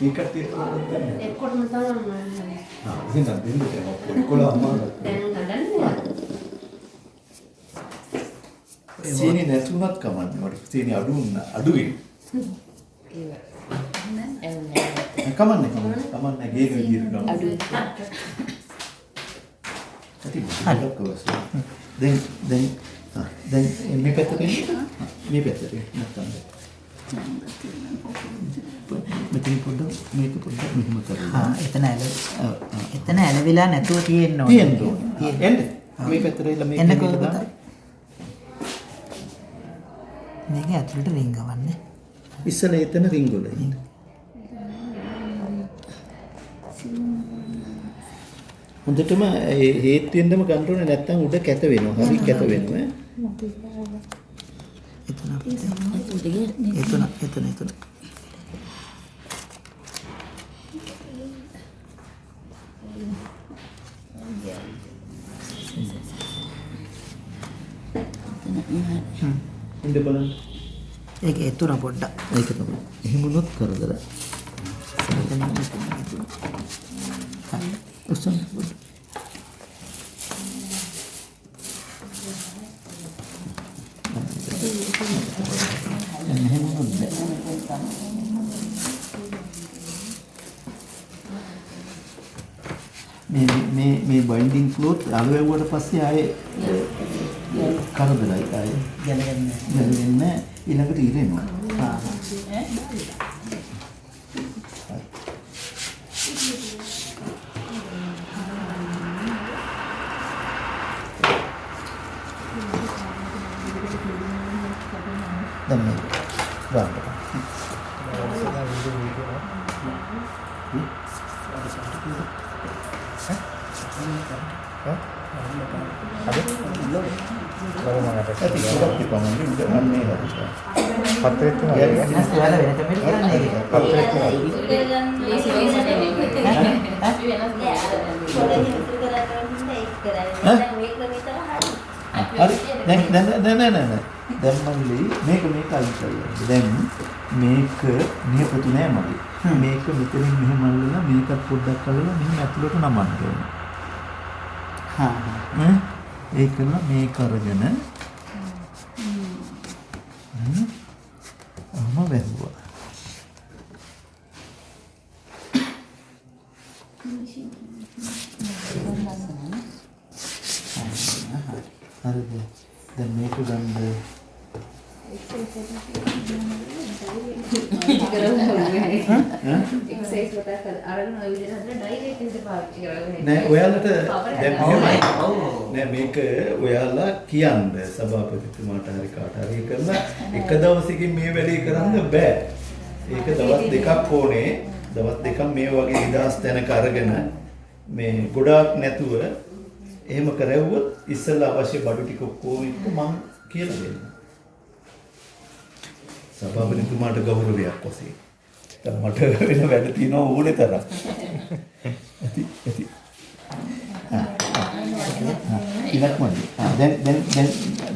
මේකට තියෙනවා දැන් එක්කොටම තමයි ආ එහෙනම් දෙන්න දෙන්න කොළ අම්මාට දැන් හදන්නේ සීනි නැතුණත් කමන්නේ මට සීනි අඩු වුණා අඩුයි කමන්නේ කමන්නේ කමන්නේ ගේන විදිහට ගමු අඩුයි ඇති මොකක්ද කොහොමද දැන් දැන් ආ, දැන් මේ පැත්තට එන්න ආ, මේ පැත්තට නැත්තම් මෙතන පොඩ්ඩක් මේක පොඩ්ඩක් මෙහෙම කරලා හා එතන ඇල. එතන ඇලවිලා නැතුව තියෙන්න ඕනේ තියෙන්න ඕනේ එන්න මේ පැත්තට එලා මේක එන්න කොහොමද? මේක ඇතුළට රිංගවන්නේ ඉස්සෙල්ලා එතන රින්ගොල ඉන්න හොඳටම ඒ හේත් වෙන්නම ගන්න ඕනේ නැත්නම් උඩ කැත වෙනවා. හරි කැත වෙනවා. ඈ. එතන එතන එතන එතන ඉන්න බලන්න. ඒක එතුන පොඩ්ඩක් ඒක තමයි. එහෙම වුණොත් කරදර. උස්සන්න පොඩ්ඩක්. එහෙම බෑ. මේ මේ මේ බයින්ඩින් ක්ලෝත් අලුවෙව්වට පස්සේ ආයේ කරදරයි ආයේ දැනගන්න දැනෙන්නේ ඊළඟට ඉරෙනවා. හා ඇති සුරක් තිබමන්නේ උඩ අන්නේ හරියට. පත්‍රෙත් තියෙනවා Yeah. නැස් ඔයාලා වෙන කමෙන්ට් කරන්නේ ඒක පත්‍රෙත් තියෙනවා හරි දැන් දැන් දැන් දැන් දැන් දැන් මල්ලි මේක මේක අයින් කරලා දැන් මේක නියපොතු නෑ මල්ලි මේක මෙතනින් මෙහෙම අල්ලලා මේකත් පොඩ්ඩක් අල්ලලා මෙහෙම ඇතුලට නමන්න ඕනේ හා හා ඈ ඒකල මේක අරගෙන හ්ම් අම වැහුවා. හරිද? දැන් මේක ගන්න. එක්සයිස් වලට අරගෙන ඔය විදිහට හදලා ඩයිරෙක්ට් විදිහට පාවිච්චි කරගන්න. නෑ ඔයාලට දැන් මෙහෙමයි. නෑ මේක ඔයාලා කියන්න සභාපතිතුමාට හරි කාට හරි කරලා එක දවසකින් මේ වැඩේ කරන්න බෑ. ඒක දවස් දෙකක් ඕනේ. දවස් දෙකක් මේ වගේ නිදාස් තැනක අරගෙන මේ ගොඩාක් නැතුව එහෙම කරවුවොත් ඉස්සෙල්ලා අවශ්‍ය බඩු ටික ඔක්කොම එක්ක මං කියලා දෙන්න. සභාපතිතුමාට ගෞරවයක්. දැන් මට වෙන වැඩ තියෙනවා ඕනේ තරම්. ඇති ඇති. ඉලක්ක මදි. ආ, දැන් දැන් දැන්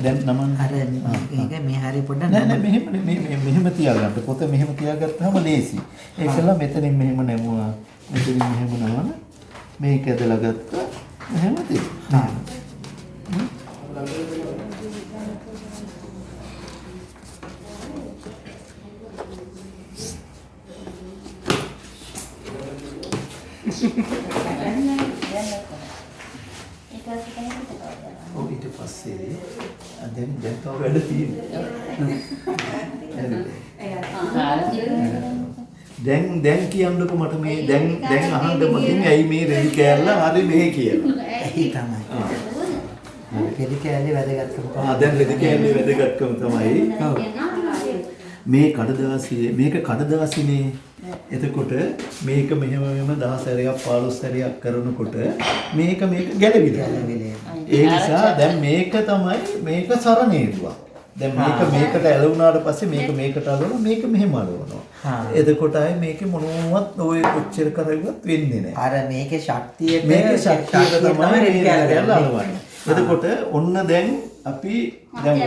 දැන් නමන්න. අර ඒක මේ හරිය පොඩ්ඩක් නෑ නෑ මෙහෙම මේ- මෙහෙම තියාගන්න. පොත මෙහෙම තියාගත්තාම ලේසි. ඒකලා මෙතනින් මෙහෙම නැමුවා. මෙතනින් මෙහෙම නමන. මේක ඇදලා ගත්තා. මෙහෙම තියෙනවා. ඔව් ඊට පස්සේ දැන් දැන් තව වැඩ තියෙනවා. දැන් දැන් කියන්නකො මට මේ දැන් දැන් අහන්න මතින් ඇයි මේ රෙදි කෑල්ල හරි මේ කියලා. ඇයි තමයි. රෙදි කෑල්ලේ වැදගත්කම. ආ දැන් රෙදි කෑල්ලේ වැදගත්කම තමයි. ඔව්. මේ කඩදාසියේ මේක කඩදාසිනේ එතකොට මේක මෙහෙම මෙහෙම 10 සැරයක් 15 සැරයක් කරනකොට මේක මේක ගැලවිලා ඒ නිසා දැන් මේක තමයි මේක සරණේදුවා දැන් මේක මේකට ඇලවුණාට පස්සේ මේක මේකට අලවනවා මේක මෙහෙම අලවනවා. එතකොට ආයේ මේකේ මොනවත් ඔය කොච්චර කරගුවත් වෙන්නේ නැහැ අර මේකේ ශක්තියට මේකේ ශක්තියට තමයි කෑල්ල ගන්න. අලවන්නේ එතකොට ඔන්න දැන් අපි දැන්.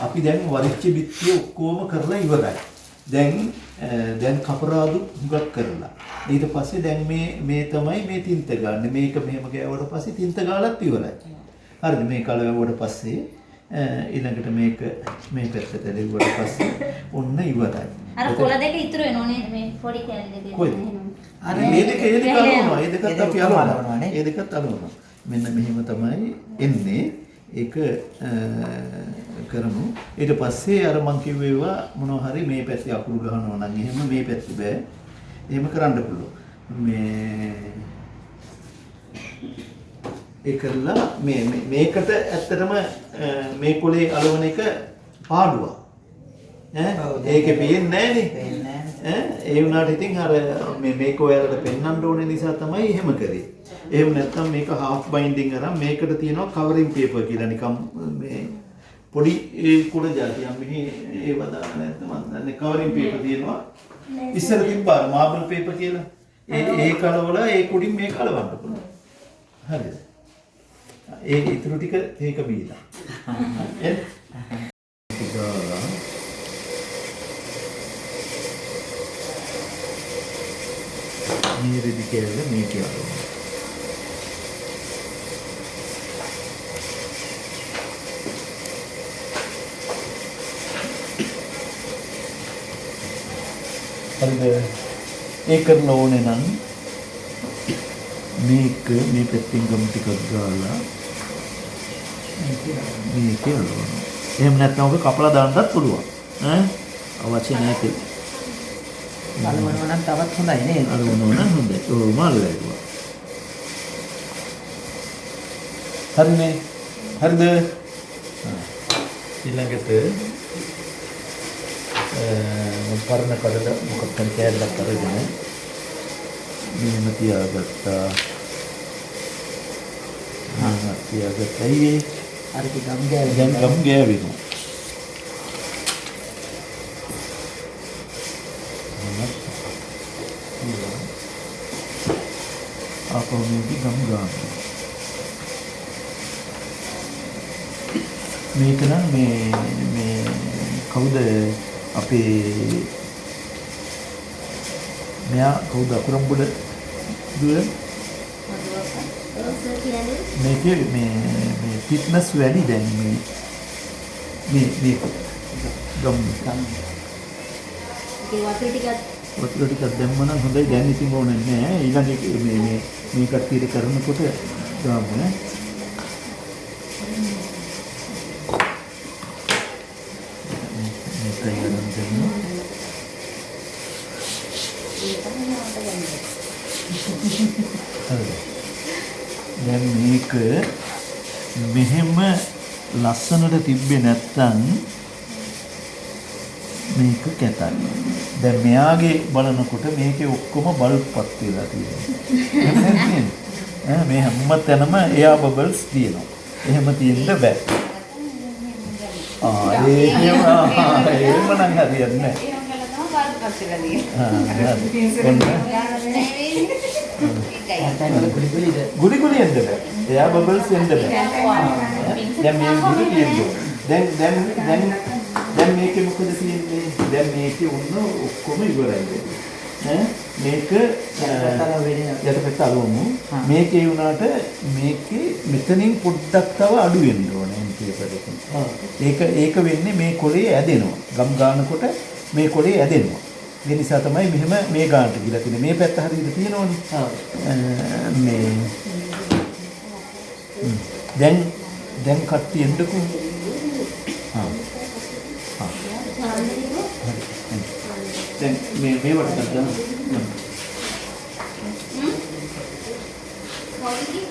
අපි දැන් වරිච්ච බිත්තිය ඔක්කොම කරලා ඉවරයි. දැන් දැන් කපරාදු හුඟක් කරලා. ඊට පස්සේ දැන් මේ මේ තමයි මේ තින්ත ගන්න. මේක මෙහෙම ගෑවුවට පස්සේ තින්ත ගාලත් ඉවරයි. හරිද? මේ කල වැවුවට පස්සේ ඊළඟට මේක මේ පැත්තට දෙවුවට පස්සේ ඔන්න ඉවරයි. අර කොළ දෙක ඉතුරු වෙනෝ නේද මේ පොඩි කැලි දෙක කොයිද? අර මේ දෙක ඒ දෙක අලවනවා. ඒ දෙකත් අපි. අලවනවා නේ? ඒ දෙකත් අලවනවා. මෙන්න මෙහෙම තමයි එන්නේ. ඒක කරමු. ඊට පස්සේ අර මං කිව්ව ඒවා මොනවා හරි මේ පැත්තේ අකුරු ගහනවා නම් එහෙම මේ පැත්තේ බෑ. එහෙම කරන්න පුළුවන්. මේ ඒ කරලා මේ මේකට ඇත්තටම මේ කොලේ අලවන එක පාඩුවක්. ඈ ඒකේ පේන්නේ නැහනේ. ඈ ඒ වුණාට ඉතින් අර මේ මේක ඔයාලට පෙන්වන්න ඕනේ නිසා තමයි එහෙම කරේ. එහෙම නැත්නම් මේක half binding අරන් මේකට තියෙනවා covering paper කියලා නිකම් මේ පොඩි ඒ කුඩ જાතියක් මෙහි ඒව දාන්න නැත්නම් මම දන්නේ covering paper තියෙනවා. ඉස්සර තිබ්බා marble paper කියලා. ඒ ඒ කලවල ඒ කුඩින් මේක කලවන්න පුළුවන්. හරිද? ඒ ඉතුරු ටික ඒක බීලා. එන්න. ගාලා මේ රෙදි කෑල්ල මේ කියලා. හරිද? ඒ කරන්න ඕනේ නම් මේක මේ පැත්තෙන් ගම් ටිකක් ගාලා මේක අලවනවා. එහෙම නැත්නම් ඔබ කපලා දාන්නත් පුළුවන්. ඈ අවශ්‍ය නැති. අලවනවා නම් තවත් හොඳයි නේද? අලවනවා නම් හොඳයි. ඔව් මාළු වැටුවා. හරිනේ. හරිද? ඊළඟට පරණ කඩල මොකක් හරි කෑල්ලක් අරගෙන මෙහෙම තියාගත්තා. ආ තියාගත්තා. ඊයේ අර ගම් ගෑවි. දැන් ගම් ගෑවෙනවා. ආපහු මේක ගම් ගන්න. මේක නම් මේ මේ කවුද අපේ මෙයා කවුද? අකුරම්බුඩ දුව? මේකේ මේ මේ ෆිට්නස් වැඩි දැන් මේ මේ මේ ගම් ගම් ඒ වතුර ටිකක් වතුර ටිකක් දැම්ම නම් හොඳයි. දැන් ඉතින් ඕනේ නැහැ. ඊළඟ එක මේ මේ මේ කට්ටියට කරනකොට ගාමු නේ මේකයි අරන් දෙන්න හරිද මේක මෙහෙම ලස්සනට තිබ්බේ නැත්තම් මේක කැතයි. දැන් මෙයාගේ බලනකොට මේකේ ඔක්කොම බල්බ්පත් වෙලා තියෙනවා. මේ හැම තැනම එයා බබල්ස් තියෙනවා. එහෙම තියෙන්න බෑ. ආ ඒ එහෙම ආ, එහෙම නම් හරියන්නේ නැහැ. ගුලි ගුලි එන්න බෑ. එයා බබල්ස් එන්න බෑ. දැන් මේ ගුලි තියෙන්නේ. දැන් දැන් දැන් දැන් මේකේ මොකද තියෙන්නේ? දැන් මේකේ උන්න ඔක්කොම ඉවරයි. ඈ මේක යටපැත්ත. හා. මේකේ වුණාට මේකේ මෙතනින් පොඩ්ඩක් තව අඩු වෙන්න ඕනේ එම්පීපර් එකෙන්. ඒක ඒක වෙන්නේ මේ කොලේ ඇදෙනවා. ගම් ගන්නකොට මේ කොලේ ඇදෙනවා. ඒ නිසා තමයි මෙහෙම මේ ගානට ගිලා තියෙන්නේ. මේ පැත්ත හරියට තියෙනවනේ. මේ දැන් දැන් කට්ටිය එන්නකෝ. ආ. ආ. දැන් මේ මේවට ගන්න. තවනේ.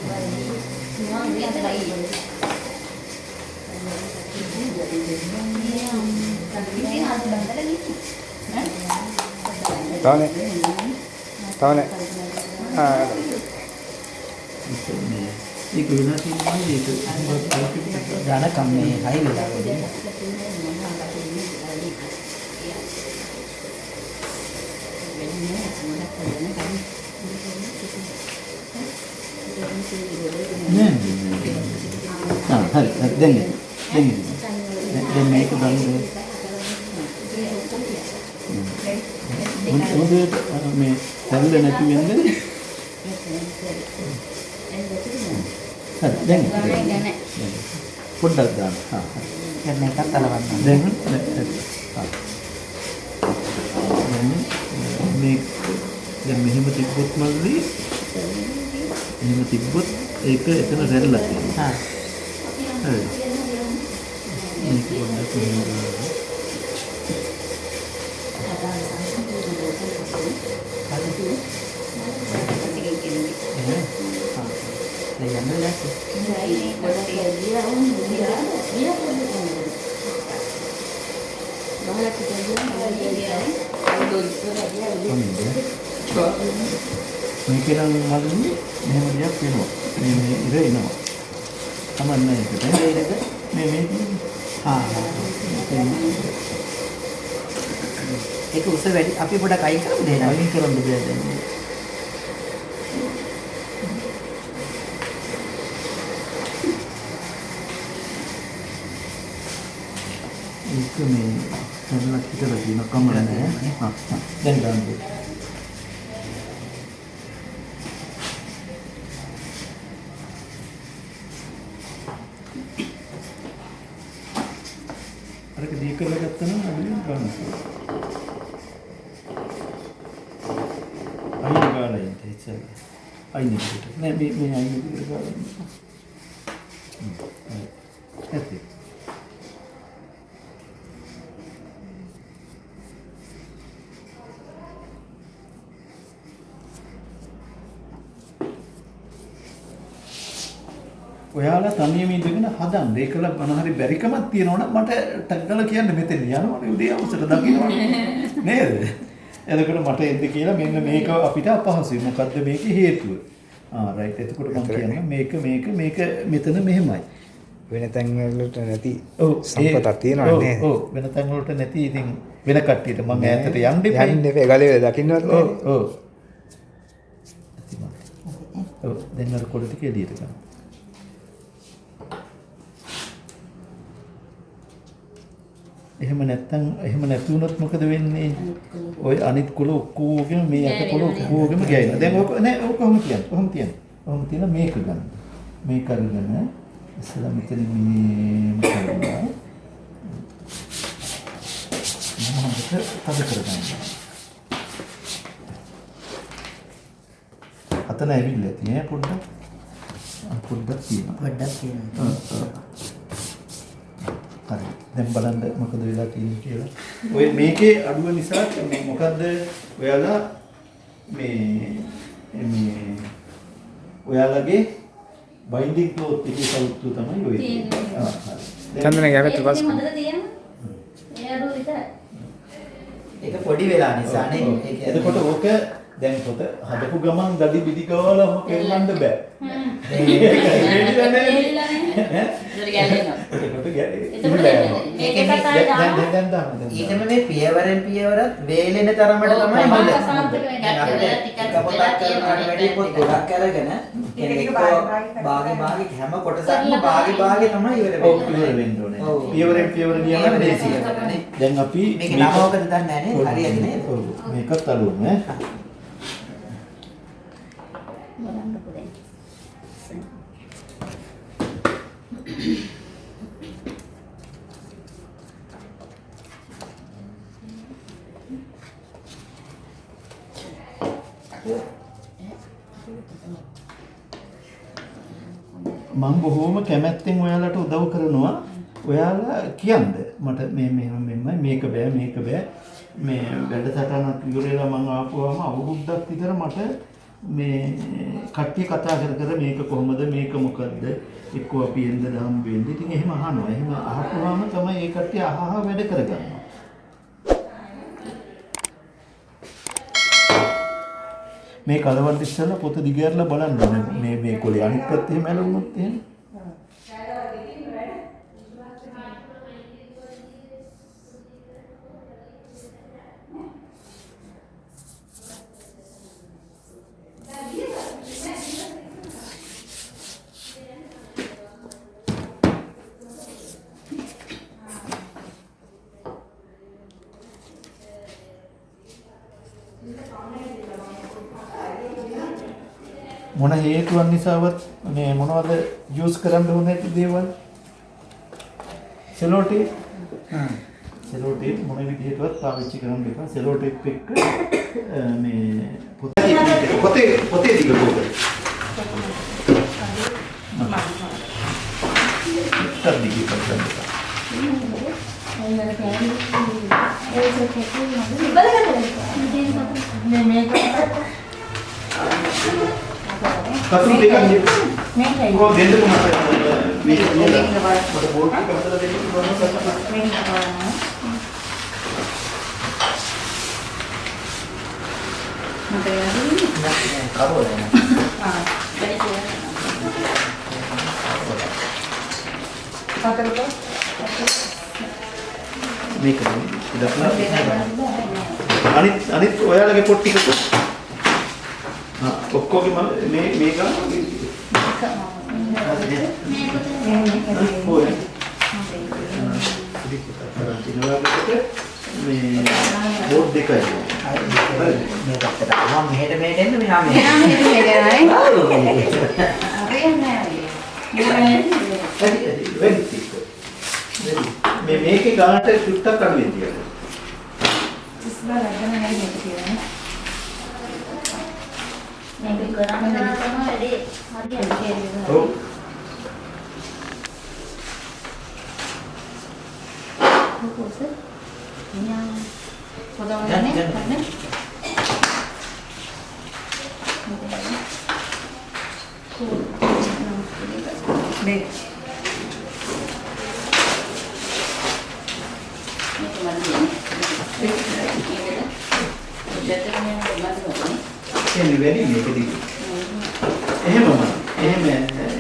තවනේ. ආ ඒක වෙලා තියෙනවා ඒක ධනකම් මේ හයි වෙලා නෑ ආ හරි හරි දැන් එන්න. දැන් එන්න. දැන් දැන් මේක බලන්න හොඳට මේ තැල්ල නැති වෙන්නේ හරි දැන්. පොඩ්ඩක් දාන්න හා දැන් මේකත් අලවන්න දැන් මේ දැන් මෙහෙම තිබ්බොත් මල්ලි එහෙම තිබ්බොත් ඒක එතන රැල්ලක් තියෙනවා හා හරි මේක පොඩ්ඩක් මෙහෙම දාන්න. දැන් යන්න වෙලාද මේක නම් මල්ලි මෙහෙම දෙයක් වෙනවා මේ මේ ඉර එනවා තමන්න ඒකට මේ මේ හා හා ඒක උස වැඩි. අපි පොඩක් අයින් කරමු දෙන්න අයින් කරන්න බෑ දැන් ඒක මේ සරලක් හිතලා තියෙන කමල නෑ. හා හා දැන් ගන්න අරක දී කරලා ගත්තා නම් අඩුවෙන් ගන්න අයින් ගාලා ඉන්න ඉතින් අයින් එකට නෑ මේ මේ අයින් එකට ගාලා ඉන්න හ්ම්, හරි. ඇති ඔයාලා තනියම ඉඳගෙන හදන්න. ඒකල මොන හරි බැරිකමක් තියෙනවනම් මට ටක් ගාලා කියන්න මෙතන යනවනේ උදේ අවසර දකින්නවනේ. නේද? එතකොට මට එන්න කියලා මෙන්න මේක අපිට අපහසුයි. මොකද්ද මේකේ හේතුව? ආ රයිට්. එතකොට මම කියනවා මේක මේක මේක මෙතන මෙහෙමයි. වෙන තැන් වලට නැති ඔව් සම්පතක් තියෙනවා ඔව්, නේද? ඔව් වෙන තැන් වලට නැති ඉතින් වෙන කට්ටියට මම ඈතට යන්න එපා. යන්න එපා ගලේ දකින්නවත් ඔව් නෑ. ඔව්. ඔව් දැන් අර කොළ ටික එළියට ගන්න. එහෙම නැත්තම් එහෙම නැති වුණොත් මොකද වෙන්නේ? ওই අනිත් කුල ඔක්කොගෙම මේ අත කුල ඔක්කොගෙම ගෑනවා. දැන් ඔක නෑ ඔක කොහොම කියන්නේ? කොහොම කියන්නේ? කොහොම තියලා මේක ගන්න. මේක අරගෙන ඉස්සලා මෙතන මේම කරලා මොනවද තද කරගන්න. අතන ඇවිල්ලා ඈ පොඩ්ඩක්. පොඩ්ඩක් තියෙනවා. පොඩ්ඩක් ආ. හරි. දැන් බලන්න මොකද වෙලා තියෙන්නේ කියලා. ඔය මේකේ අඩුව නිසා මේ මොකද්ද ඔයාලා මේ මේ ඔයාලගේ බයින්ඩින් ක්ලෝත් එකේ සෞතු තමයි ඔය. ආ, හරි. දැන් චන්දනගේ යකට පස් හොඳට තියෙනවා. ඒක පොඩි වෙලා නිසා නේ ඔව්. ඒ කියන්නේ- එතකොට ඕක දැන් පොත හදපු ගමන් දඩි බිඩි ගාලා ඔහොම කෙල්ලන්න බෑ. නේ. ඒක. ඊටම මේ පියවරෙන් පියවරත් වේලෙන තරමට ඔව්, තමයි එක පොතක් තියෙනවා. වැඩිය පොත් ගොඩක් අරගෙන ටික භාග භාග හැම කොටසක්ම භාගේ භාගේ තමයි ඉවර ඔව් වෙන්නේ. පියවර වෙන්න ඕනේ. ඔව්. පියවරෙන් පියවර ගියා නම් පියවරෙන් ලේසියි. පියවරනේ. දැන් අපි මේක නම ඔකද දන්නේ නැහැ නේද? ඔව්. මේකත් අලුම ඈ. බලන්නකෝ දැන්. මම බොහෝම කැමැත්තෙන් ඔයාලට උදව් කරනවා. ඔයාලා කියන්න මට මේ මෙහෙම මෙහෙමයි මේක බෑ මේක බෑ. මේ වැඩසටහනක් ඉවරලා මම ආපුවාම අවුරුද්දක් විතර මට මේ කට්ටිය කතා කර කර මේක කොහොමද මේක මොකද්ද එක්ක අපි එන්න දහම් වෙන්නේ. ඉතින් එහෙම අහනවා. එහෙම අහපුවාම තමයි ඒ කට්ටිය අහ අහ වැඩ කරගන්නවා. මේ කලවන්ත ඉස්සෙල්ලා පොත දිගහැරලා බලන්න ඕනේ. මේ මේ කොලේ අනිත් පැත්තේ එහෙම ඇලුනොත් එහෙම. මොන හේතුවක් නිසාවත් මේ මොනවද යූස් කරන්න ඕනේ නැති දේවල්? සෙලෝ ටේප් සෙලෝ ටේප් මොන විදිහටවත් පාවිච්චි කරන්න එපා. සෙලෝ ටේප් එක්ක මේ පොතේ පොතේ පොතේ දිග පොත කතුරු දෙකක් නෙවෙයි. කො දෙන්න කොහමද මේක කියලා මට බෝඩ් එක හදලා දෙන්න පුළුවන් මේක ඉදක්ලා අනිත් අනිත් ඔයාලගේ පොත් ටික ආ ඔක්කොගෙම මේ මේක ඔය මේ බෝඩ් දෙකයි මේ පැත්තට ආවම මෙහෙට මෙහෙට එන්න මෙහා මෙහෙට. වැඩි වැඩි ටික. මේ මේකේ ගානට ටුට්ටක් අඩුවෙන් තියන්න. මේක කරන්න තමයි වැඩි හරියට ඔව්. කොහොමද? නියම් ගන්න, ගන්න. එන්නේ වැඩි මේක දිග. එහෙමම. එහෙම